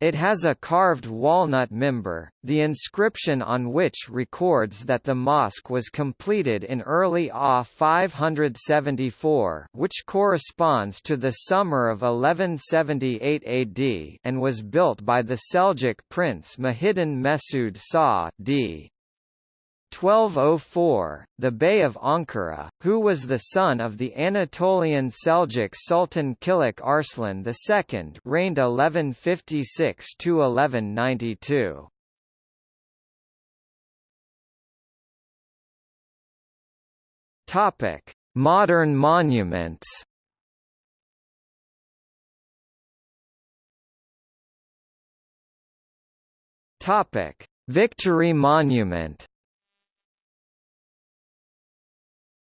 It has a carved walnut minbar, the inscription on which records that the mosque was completed in early AH 574 which corresponds to the summer of 1178 AD and was built by the Seljuk prince Muhyiddin Mesud Shah d. 1204, the Bey of Ankara, who was the son of the Anatolian Seljuk Sultan Kilij Arslan II reigned 1156–1192. Modern monuments Topic Victory Monument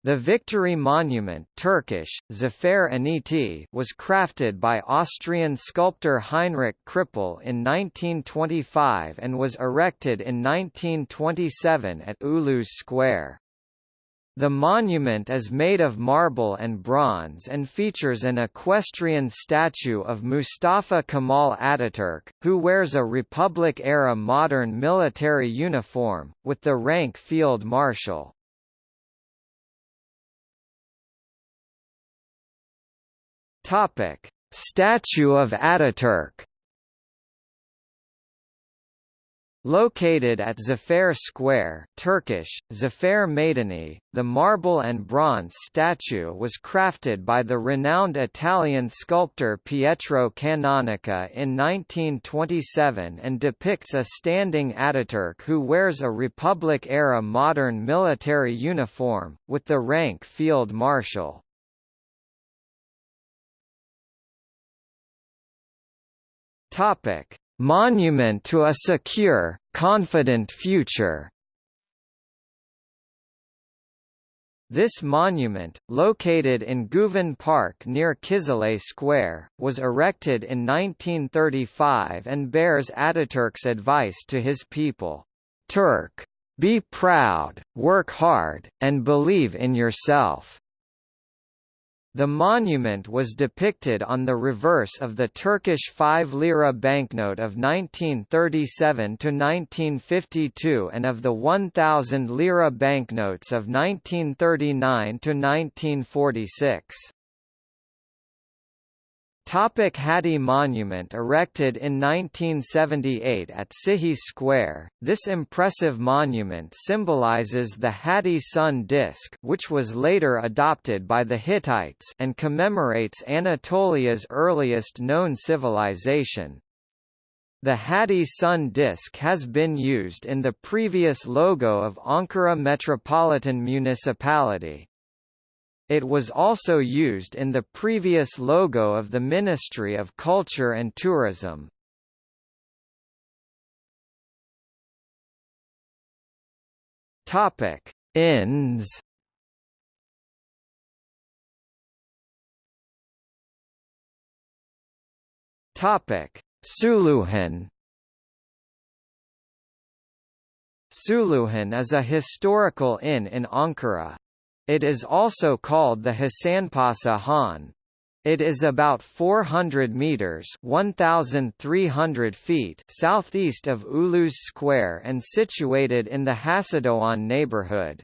The Victory Monument Turkish, Zafer Anıtı was crafted by Austrian sculptor Heinrich Krippel in 1925 and was erected in 1927 at Ulus Square. The monument is made of marble and bronze and features an equestrian statue of Mustafa Kemal Ataturk, who wears a Republic-era modern military uniform, with the rank Field Marshal. Topic: Statue of Ataturk. Located at Zafer Square Turkish, Zafer Meydanı, the marble and bronze statue was crafted by the renowned Italian sculptor Pietro Canonica in 1927 and depicts a standing Ataturk who wears a Republic-era modern military uniform, with the rank Field Marshal. Topic: Monument to a secure, confident future. This monument, located in Guven Park near Kizilay Square, was erected in 1935 and bears Ataturk's advice to his people, Turk, be proud, work hard, and believe in yourself. The monument was depicted on the reverse of the Turkish 5 lira banknote of 1937 to 1952 and of the 1,000 lira banknotes of 1939–1946. Topic Hatti Monument erected in 1978 at Sıhhiye Square, this impressive monument symbolizes the Hatti sun disk which was later adopted by the Hittites and commemorates Anatolia's earliest known civilization. The Hatti sun disk has been used in the previous logo of Ankara Metropolitan Municipality. It was also used in the previous logo of the Ministry of Culture and Tourism. Topic: Inns. Topic: Suluhan. Suluhan is a historical inn in Ankara. It is also called the Hasanpasa Han. It is about 400 meters (1,300 feet) southeast of Ulus Square and situated in the Hacıdoğan neighborhood.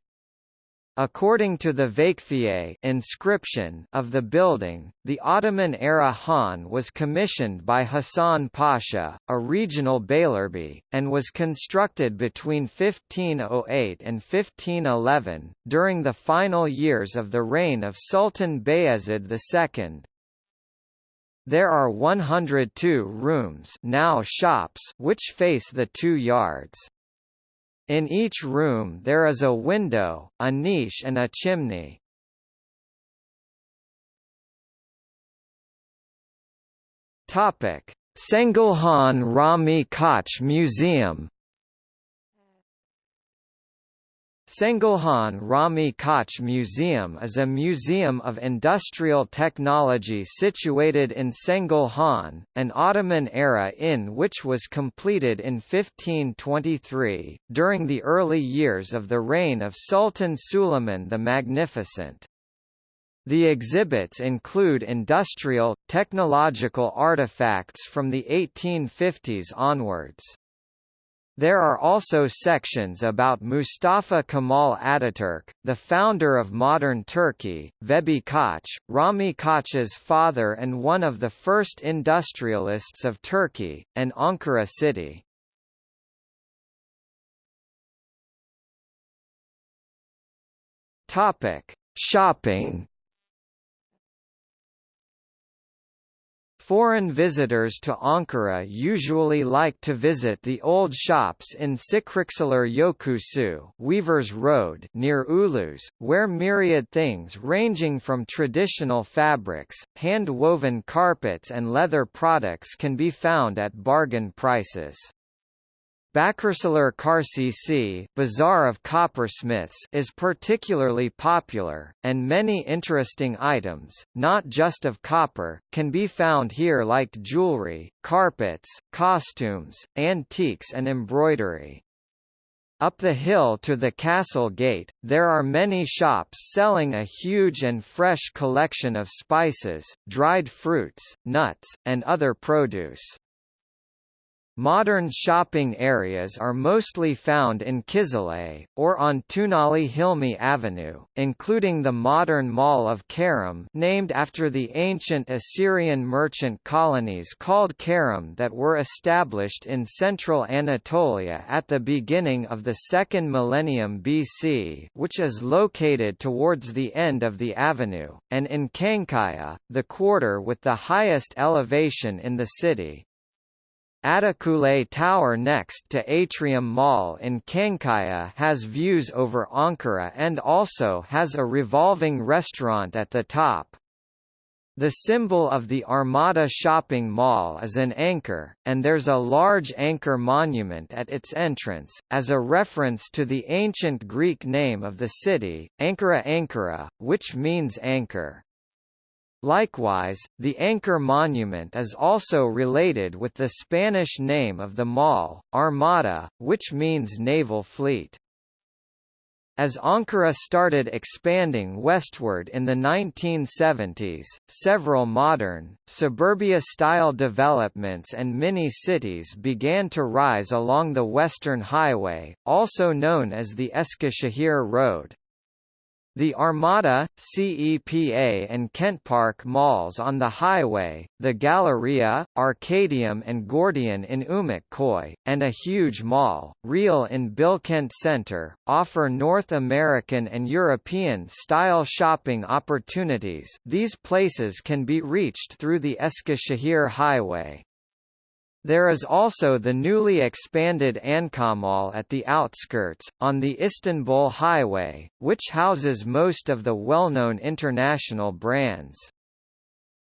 According to the Vakfiye inscription of the building, the Ottoman-era Han was commissioned by Hassan Pasha, a regional Beylerbeyi, and was constructed between 1508 and 1511, during the final years of the reign of Sultan Bayezid II. There are 102 rooms now shops which face the two yards. In each room there is a window, a niche and a chimney. Topic: Çengelhan Rahmi Koç Museum Çengelhan Rahmi Koç Museum is a museum of industrial technology situated in Çengelhan, an Ottoman-era inn which was completed in 1523, during the early years of the reign of Sultan Suleiman the Magnificent. The exhibits include industrial, technological artifacts from the 1850s onwards. There are also sections about Mustafa Kemal Ataturk, the founder of modern Turkey, Vehbi Koç, Rahmi Koç's father and one of the first industrialists of Turkey, and Ankara city. Shopping Foreign visitors to Ankara usually like to visit the old shops in Çıkrıkçılar Yokuşu Weavers Road near Ulus, where myriad things ranging from traditional fabrics, hand-woven carpets and leather products can be found at bargain prices. Bakırçılar Çarşısı Bazaar of Coppersmiths is particularly popular, and many interesting items, not just of copper, can be found here like jewelry, carpets, costumes, antiques and embroidery. Up the hill to the castle gate, there are many shops selling a huge and fresh collection of spices, dried fruits, nuts, and other produce. Modern shopping areas are mostly found in Kizilay, or on Tunali Hilmi Avenue, including the modern Mall of Karum named after the ancient Assyrian merchant colonies called Karum that were established in central Anatolia at the beginning of the second millennium BC which is located towards the end of the avenue, and in Çankaya, the quarter with the highest elevation in the city. Atakule Tower next to Atrium Mall in Çankaya has views over Ankara and also has a revolving restaurant at the top. The symbol of the Armada shopping mall is an anchor, and there's a large anchor monument at its entrance, as a reference to the ancient Greek name of the city, Ankara Ankara, which means anchor. Likewise, the anchor monument is also related with the Spanish name of the mall, Armada, which means naval fleet. As Ankara started expanding westward in the 1970s, several modern, suburbia-style developments and mini-cities began to rise along the Western Highway, also known as the Eskişehir Road. The Armada, CEPA and Kent Park malls on the highway, the Galleria, Arcadium and Gordion in Ümitköy, and a huge mall, Real in Bilkent Center, offer North American and European-style shopping opportunities these places can be reached through the Eskişehir Highway. There is also the newly expanded Ankamall at the outskirts, on the Istanbul Highway, which houses most of the well-known international brands.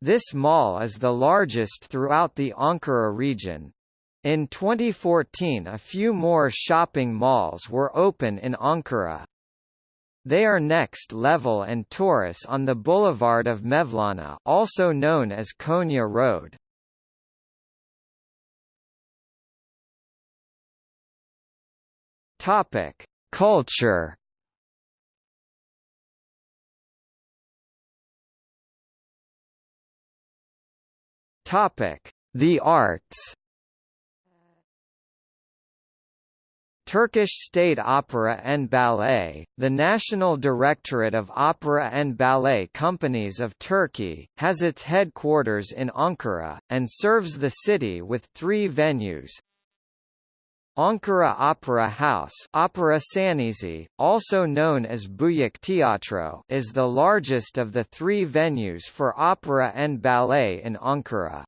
This mall is the largest throughout the Ankara region. In 2014 a few more shopping malls were open in Ankara. They are Next Level and Taurus on the boulevard of Mevlana also known as Konya Road. Topic: Culture. Topic: The arts. Turkish State Opera and Ballet, the National Directorate of Opera and Ballet Companies of Turkey, has its headquarters in Ankara, and serves the city with three venues, Ankara Opera House Opera Sahnesi, also known as Büyük Tiyatro is the largest of the three venues for opera and ballet in Ankara.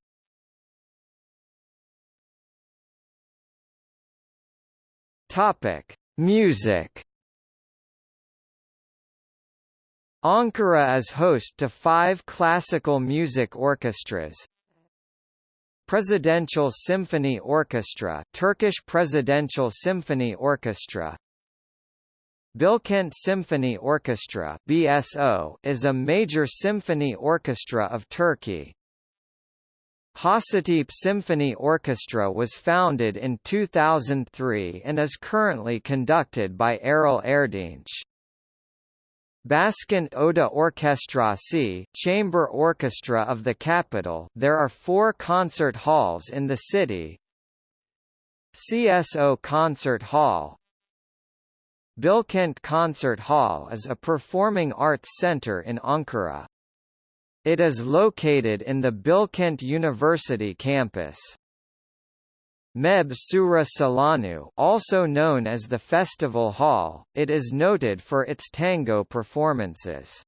Music. Ankara is host to five classical music orchestras, Presidential Symphony Orchestra Turkish Presidential Symphony Orchestra Bilkent Symphony Orchestra BSO is a major symphony orchestra of Turkey. Hacettepe Symphony Orchestra was founded in 2003 and is currently conducted by Erol Erdinç. Başkent Oda Orkestrası Chamber Orchestra of the capital there are four concert halls in the city CSO Concert Hall Bilkent Concert Hall is a performing arts center in Ankara. It is located in the Bilkent University campus. Meb Şura Salonu also known as the Festival Hall, it is noted for its tango performances.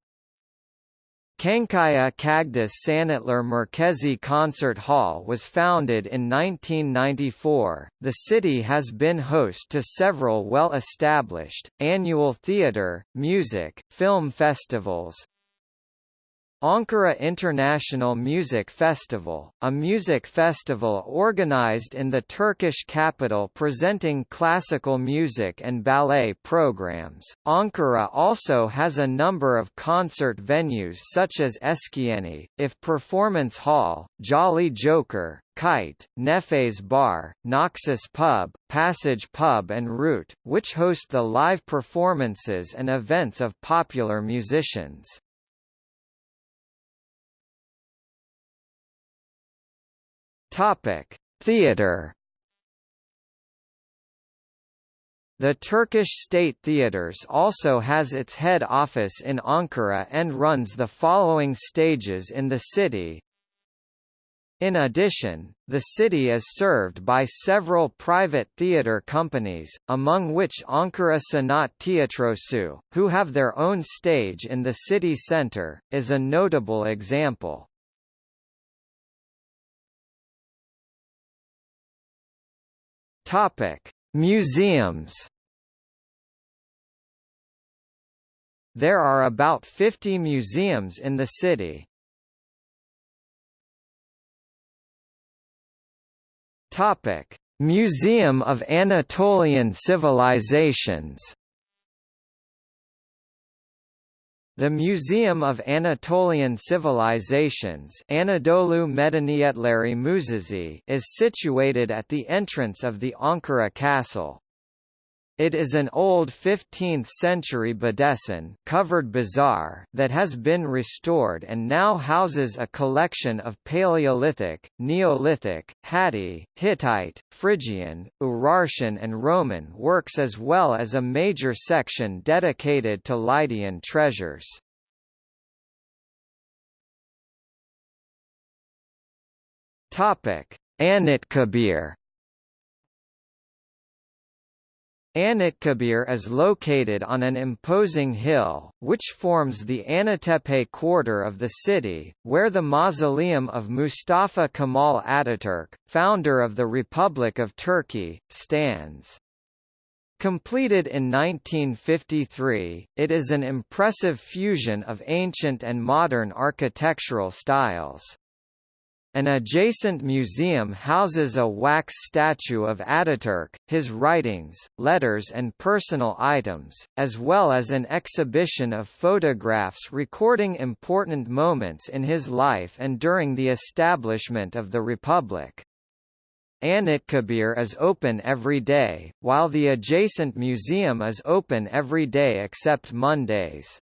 Çankaya Çağdaş Sanatlar Merkezi Concert Hall was founded in 1994. The city has been host to several well-established, annual theatre, music, film festivals, Ankara International Music Festival, a music festival organized in the Turkish capital presenting classical music and ballet programs. Ankara also has a number of concert venues such as Eskiyeni, IF Performance Hall, Jolly Joker, Kite, Nefes Bar, Naxos Pub, Passage Pub and Route, which host the live performances and events of popular musicians. Topic: Theater. The Turkish State Theatres also has its head office in Ankara and runs the following stages in the city. In addition, the city is served by several private theatre companies, among which Ankara Sanat Tiyatrosu, who have their own stage in the city centre, is a notable example. Topic: Museums. There are about 50 museums in the city. Topic: Museum of Anatolian Civilizations. The Museum of Anatolian Civilizations Anadolu Medeniyetleri Müzesi is situated at the entrance of the Ankara Castle. It is an old 15th-century bedesten covered bazaar that has been restored and now houses a collection of Paleolithic, Neolithic, Hatti, Hittite, Phrygian, Urartian and Roman works as well as a major section dedicated to Lydian treasures. Anıtkabir Anıtkabir is located on an imposing hill, which forms the Anıttepe quarter of the city, where the mausoleum of Mustafa Kemal Ataturk, founder of the Republic of Turkey, stands. Completed in 1953, it is an impressive fusion of ancient and modern architectural styles. An adjacent museum houses a wax statue of Ataturk, his writings, letters and personal items, as well as an exhibition of photographs recording important moments in his life and during the establishment of the Republic. Anıtkabir is open every day, while the adjacent museum is open every day except Mondays.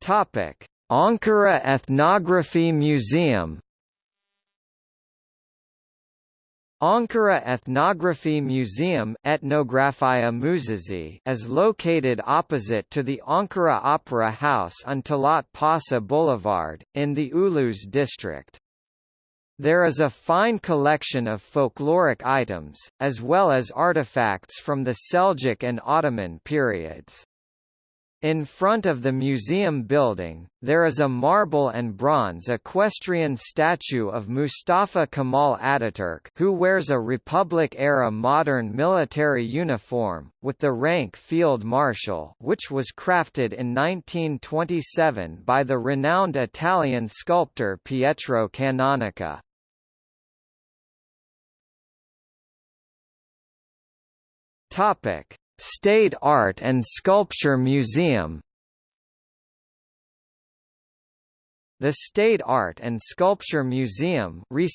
Topic: Ankara Ethnography Museum Ankara Ethnography Museum Müzesi is located opposite to the Ankara Opera House on Talat Paşa Boulevard, in the Ulus district. There is a fine collection of folkloric items, as well as artifacts from the Seljuk and Ottoman periods. In front of the museum building, there is a marble and bronze equestrian statue of Mustafa Kemal Ataturk who wears a Republic-era modern military uniform, with the rank Field Marshal which was crafted in 1927 by the renowned Italian sculptor Pietro Canonica. Topic State Art and Sculpture Museum The State Art and Sculpture Museum which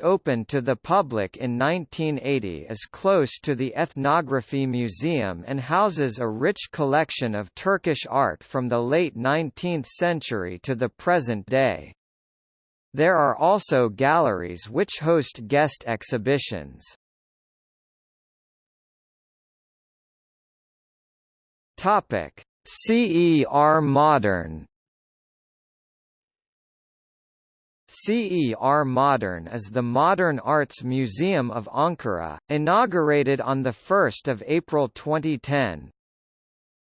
opened to the public in 1980 is close to the Ethnography Museum and houses a rich collection of Turkish art from the late 19th century to the present day. There are also galleries which host guest exhibitions. Topic: CER Modern CER Modern is the Modern Arts Museum of Ankara, inaugurated on 1 April 2010.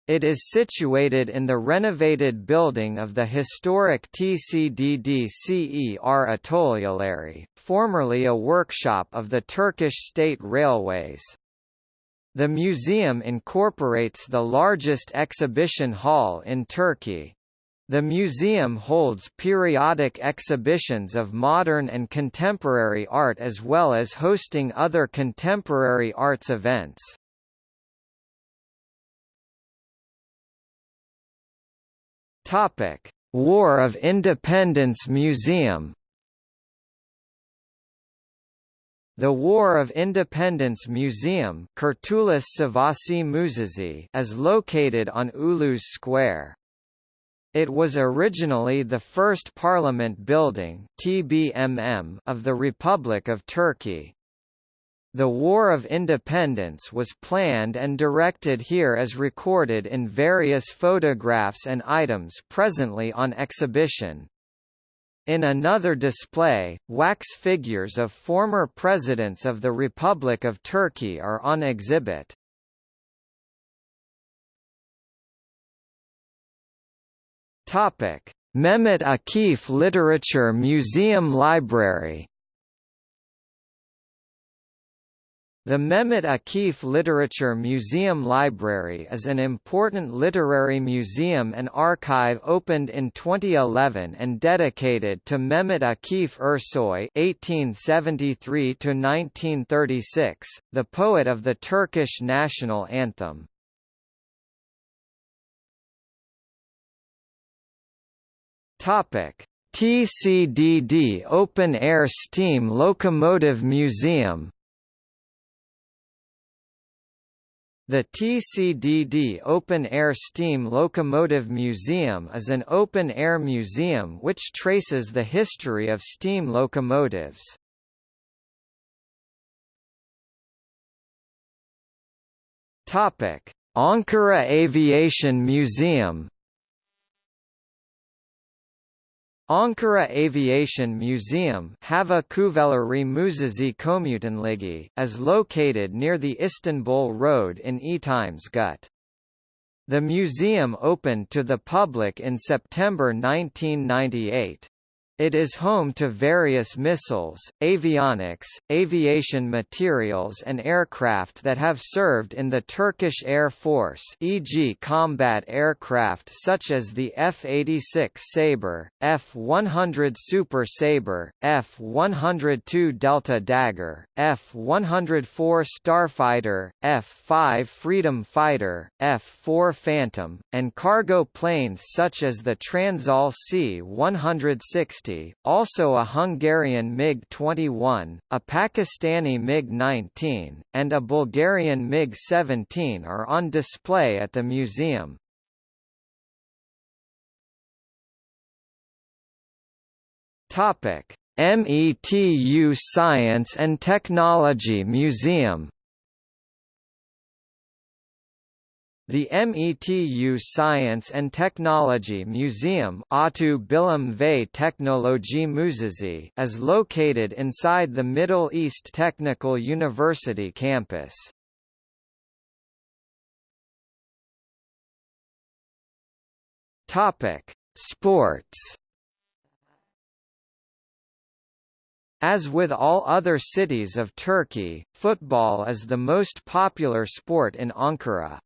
It is situated in the renovated building of the historic TCDD CER Atölyeleri, formerly a workshop of the Turkish State Railways. The museum incorporates the largest exhibition hall in Turkey. The museum holds periodic exhibitions of modern and contemporary art as well as hosting other contemporary arts events. War of Independence Museum The War of Independence Museum is located on Ulus Square. It was originally the first parliament building TBMM of the Republic of Turkey. The War of Independence was planned and directed here as recorded in various photographs and items presently on exhibition. In another display, wax figures of former presidents of the Republic of Turkey are on exhibit. Topic: Mehmet Akif Literature Museum Library The Mehmet Akif Literature Museum Library is an important literary museum and archive opened in 2011 and dedicated to Mehmet Akif Ersoy (1873–1936), the poet of the Turkish national anthem. Topic: TCDD Open Air Steam Locomotive Museum The TCDD Open Air Steam Locomotive Museum is an open-air museum which traces the history of steam locomotives. Ankara Aviation Museum Ankara Aviation Museum is located near the Istanbul Road in Etimesgut. The museum opened to the public in September 1998. It is home to various missiles, avionics, aviation materials and aircraft that have served in the Turkish Air Force e.g. combat aircraft such as the F-86 Sabre, F-100 Super Sabre, F-102 Delta Dagger, F-104 Starfighter, F-5 Freedom Fighter, F-4 Phantom, and cargo planes such as the Transall C-160 also a Hungarian MiG-21, a Pakistani MiG-19, and a Bulgarian MiG-17 are on display at the museum. METU Science and Technology Museum The METU Science and Technology Museum is located inside the Middle East Technical University campus. Sports As with all other cities of Turkey, football is the most popular sport in Ankara.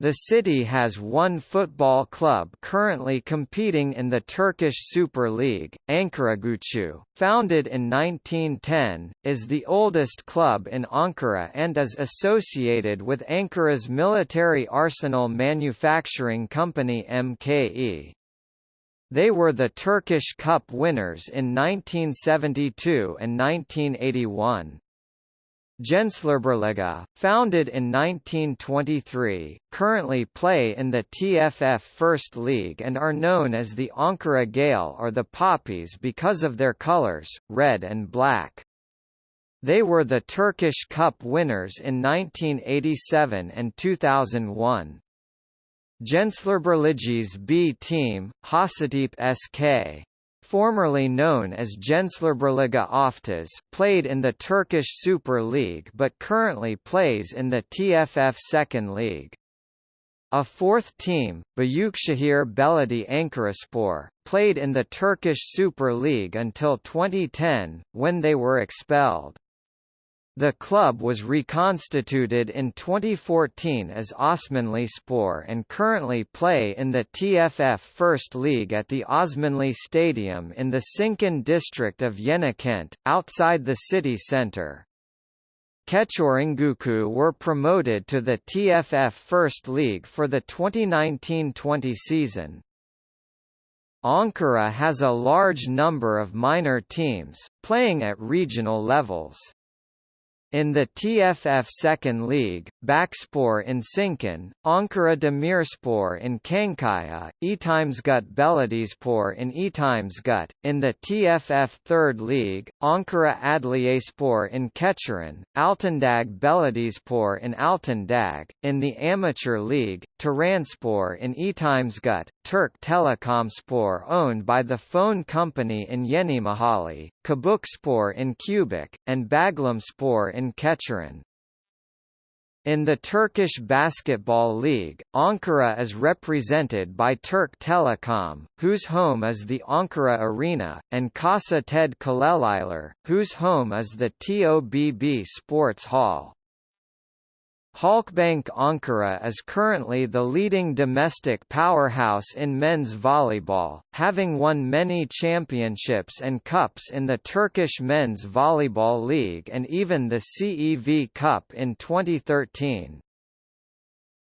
The city has one football club currently competing in the Turkish Super League, Ankaragücü, founded in 1910, is the oldest club in Ankara and is associated with Ankara's military arsenal manufacturing company MKE. They were the Turkish Cup winners in 1972 and 1981. Gençlerbirliği, founded in 1923, currently play in the TFF First League and are known as the Ankara Gale or the Poppies because of their colors, red and black. They were the Turkish Cup winners in 1987 and 2001. Gençlerbirliği's B team, Hacettepe SK, formerly known as Gençlerbirliği OFTAŞ, played in the Turkish Super League but currently plays in the TFF Second League. A fourth team, Büyükşehir Belediye Ankaraspor, played in the Turkish Super League until 2010, when they were expelled. The club was reconstituted in 2014 as Osmanlıspor and currently play in the TFF First League at the Osmanli Stadium in the Sincan district of Yenikent, outside the city centre. Keçiörengücü were promoted to the TFF First League for the 2019-20 season. Ankara has a large number of minor teams, playing at regional levels. In the TFF Second League, Bakspor in Sincan, Ankara Demirspor in Çankaya, Etimesgut Belediyespor in Etimesgut, in the TFF Third League, Ankara Adliyespor in Keçiören, Altındag Belediyespor in Altındag, in the Amateur League, Tiranspor in Etimesgut, Turk Telekomspor owned by the phone company in Yenimahalle, Çubukspor in Çubuk, and Baglamspor in Keçiören. In the Turkish Basketball League, Ankara is represented by Türk Telekom, whose home is the Ankara Arena, and Casa Ted Kolejliler, whose home is the TOBB Sports Hall. Halkbank Ankara is currently the leading domestic powerhouse in men's volleyball, having won many championships and cups in the Turkish Men's Volleyball League and even the CEV Cup in 2013.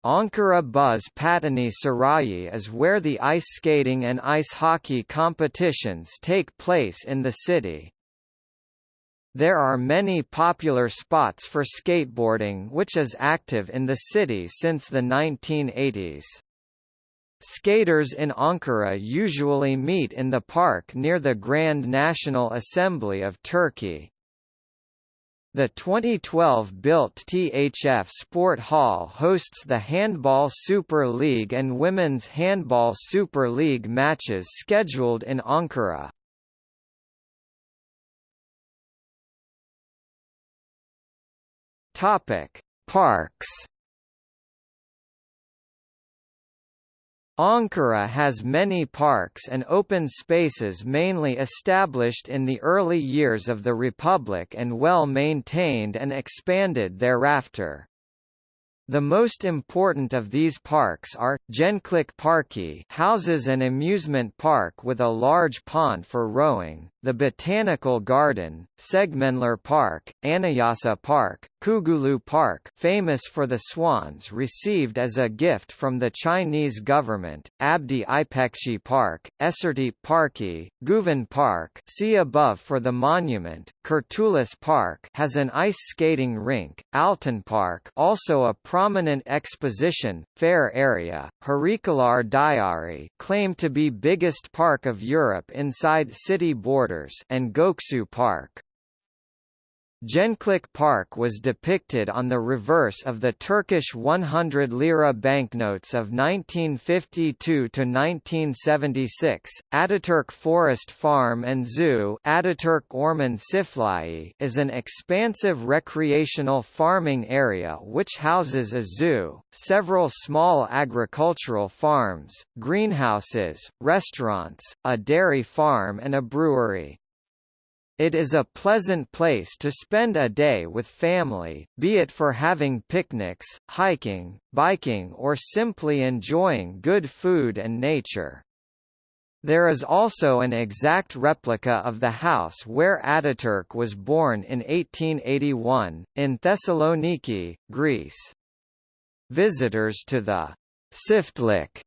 Ankara Buz Pateni Sarayi is where the ice skating and ice hockey competitions take place in the city. There are many popular spots for skateboarding which is active in the city since the 1980s. Skaters in Ankara usually meet in the park near the Grand National Assembly of Turkey. The 2012-built THF Sport Hall hosts the Handball Super League and Women's Handball Super League matches scheduled in Ankara. Topic: Parks. Ankara has many parks and open spaces mainly established in the early years of the Republic and well maintained and expanded thereafter. The most important of these parks are, Gençlik Parki houses an amusement park with a large pond for rowing, the Botanical Garden, Segmenler Park, Anayasa Park, Kugulu Park famous for the swans received as a gift from the Chinese government, Abdi Ipekci Park, Esertepe Parki, Guven Park see above for the monument, Kurtuluş Park has an ice skating rink, Altın Park also a prominent exposition, fair area, Harikalar Diyarı claimed to be biggest park of Europe inside city borders and Göksu Park. Gençlik Park was depicted on the reverse of the Turkish 100 lira banknotes of 1952–1976. Ataturk Forest Farm and Zoo Ataturk Orman Çiftliği is an expansive recreational farming area which houses a zoo, several small agricultural farms, greenhouses, restaurants, a dairy farm and a brewery. It is a pleasant place to spend a day with family, be it for having picnics, hiking, biking or simply enjoying good food and nature. There is also an exact replica of the house where Ataturk was born in 1881, in Thessaloniki, Greece. Visitors to the Çiftlik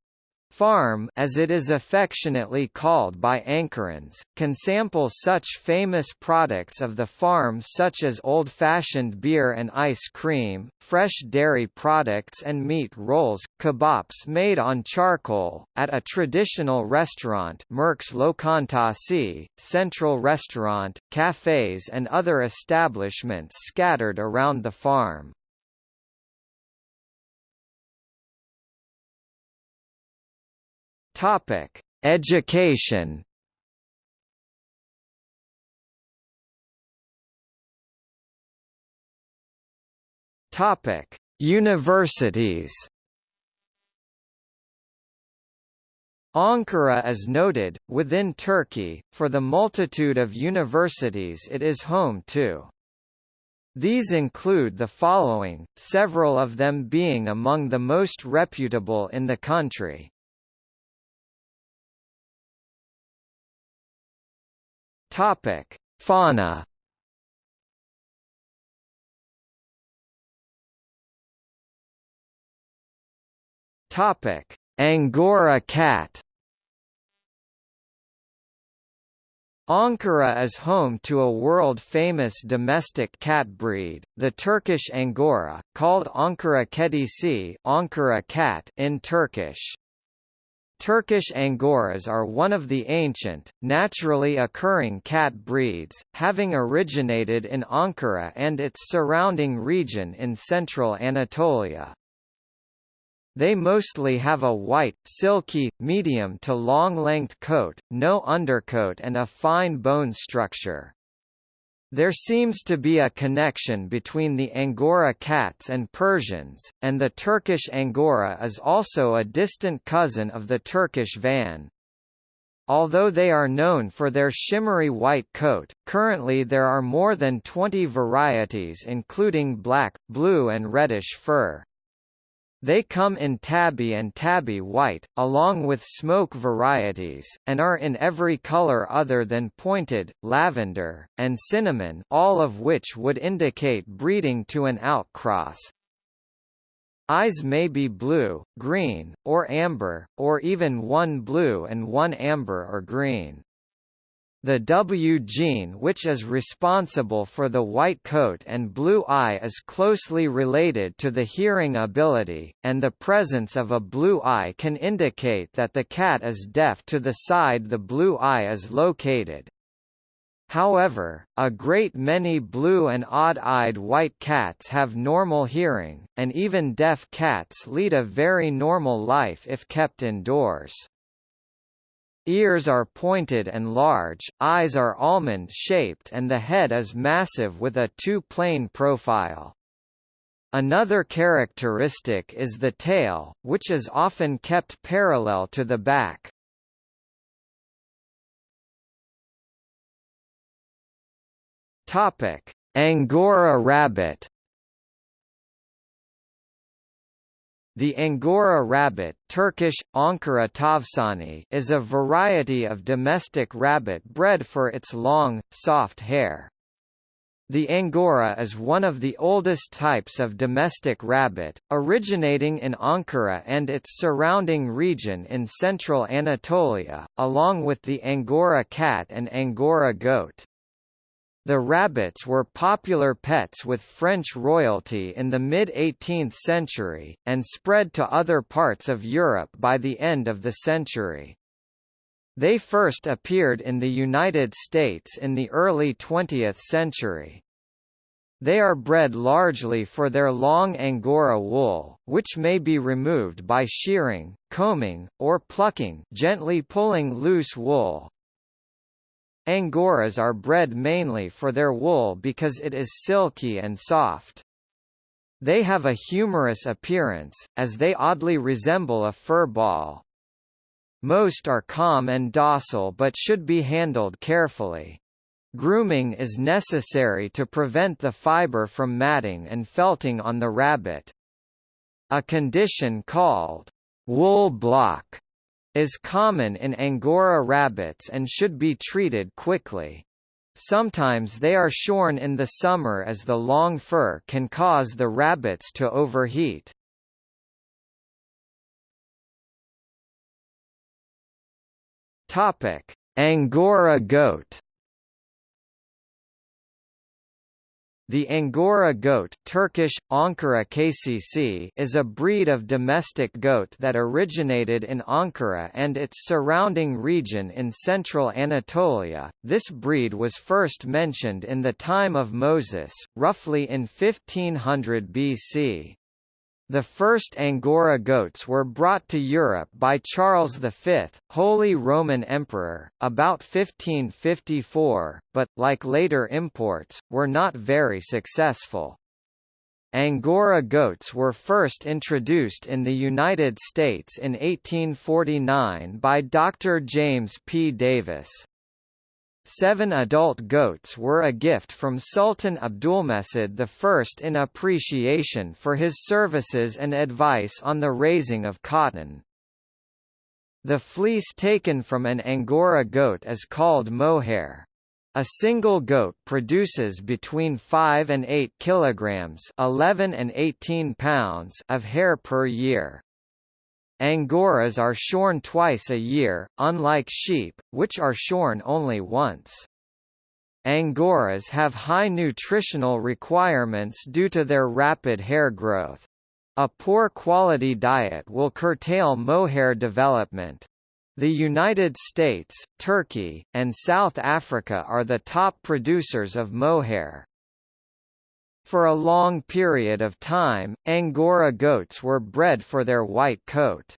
Farm as it is affectionately called by Ankarans, can sample such famous products of the farm such as old-fashioned beer and ice cream, fresh dairy products and meat rolls, kebabs made on charcoal, at a traditional restaurant Merkez Lokantasi, central restaurant, cafes and other establishments scattered around the farm. Topic: Education. Topic: Universities. Ankara is noted, within Turkey, for the multitude of universities it is home to. These include the following, several of them being among the most reputable in the country. Topic: Fauna. Topic: Angora cat. Ankara is home to a world-famous domestic cat breed, the Turkish Angora, called Ankara Kedisi Ankara cat in Turkish. Turkish Angoras are one of the ancient, naturally occurring cat breeds, having originated in Ankara and its surrounding region in central Anatolia. They mostly have a white, silky, medium to long-length coat, no undercoat and a fine bone structure. There seems to be a connection between the Angora cats and Persians, and the Turkish Angora is also a distant cousin of the Turkish van. Although they are known for their shimmery white coat, currently there are more than 20 varieties including black, blue and reddish fur. They come in tabby and tabby white, along with smoke varieties, and are in every color other than pointed, lavender, and cinnamon all of which would indicate breeding to an outcross. Eyes may be blue, green, or amber, or even one blue and one amber or green. The W gene which is responsible for the white coat and blue eye is closely related to the hearing ability, and the presence of a blue eye can indicate that the cat is deaf to the side the blue eye is located. However, a great many blue and odd-eyed white cats have normal hearing, and even deaf cats lead a very normal life if kept indoors. Ears are pointed and large, eyes are almond-shaped and the head is massive with a two-plane profile. Another characteristic is the tail, which is often kept parallel to the back. Angora rabbit The Angora rabbit Turkish, Ankara tavsani is a variety of domestic rabbit bred for its long, soft hair. The Angora is one of the oldest types of domestic rabbit, originating in Ankara and its surrounding region in central Anatolia, along with the Angora cat and Angora goat. The rabbits were popular pets with French royalty in the mid-18th century, and spread to other parts of Europe by the end of the century. They first appeared in the United States in the early 20th century. They are bred largely for their long Angora wool, which may be removed by shearing, combing, or plucking gently pulling loose wool. Angoras are bred mainly for their wool because it is silky and soft. They have a humorous appearance, as they oddly resemble a fur ball. Most are calm and docile but should be handled carefully. Grooming is necessary to prevent the fiber from matting and felting on the rabbit. A condition called wool block is common in Angora rabbits and should be treated quickly. Sometimes they are shorn in the summer as the long fur can cause the rabbits to overheat. Angora goat The Angora goat Turkish, Ankara keçisi is a breed of domestic goat that originated in Ankara and its surrounding region in central Anatolia. This breed was first mentioned in the time of Moses, roughly in 1500 BC. The first Angora goats were brought to Europe by Charles V, Holy Roman Emperor, about 1554, but, like later imports, were not very successful. Angora goats were first introduced in the United States in 1849 by Dr. James P. Davis. Seven adult goats were a gift from Sultan Abdulmecid I in appreciation for his services and advice on the raising of cotton. The fleece taken from an Angora goat is called mohair. A single goat produces between 5 and 8 kilograms 11 and 18 pounds of hair per year. Angoras are shorn twice a year, unlike sheep, which are shorn only once. Angoras have high nutritional requirements due to their rapid hair growth. A poor quality diet will curtail mohair development. The United States, Turkey, and South Africa are the top producers of mohair. For a long period of time, Angora goats were bred for their white coat.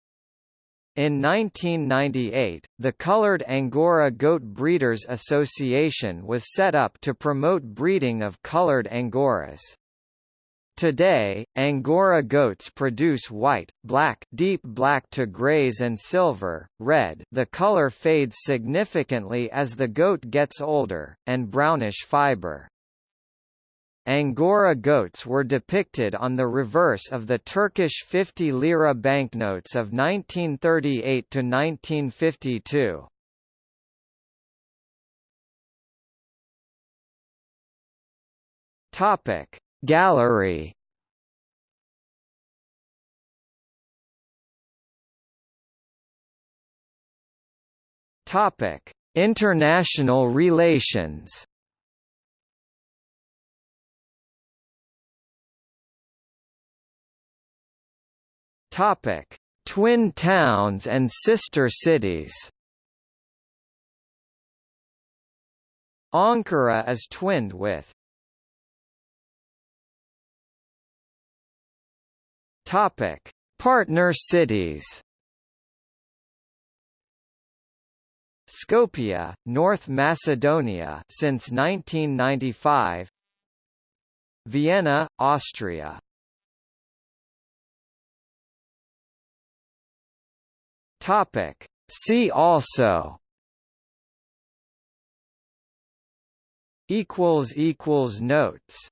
In 1998, the Colored Angora Goat Breeders Association was set up to promote breeding of colored Angoras. Today, Angora goats produce white, black, deep black to grays and silver, red. The color fades significantly as the goat gets older, and brownish fiber. Angora goats were depicted on the reverse of the Turkish 50 lira banknotes of 1938 to 1952. Topic Gallery Topic International relations Topic: Twin towns and sister cities. Ankara is twinned with Topic: Partner cities. Skopje, North Macedonia since 1995. Vienna, Austria Topic. See also equals equals notes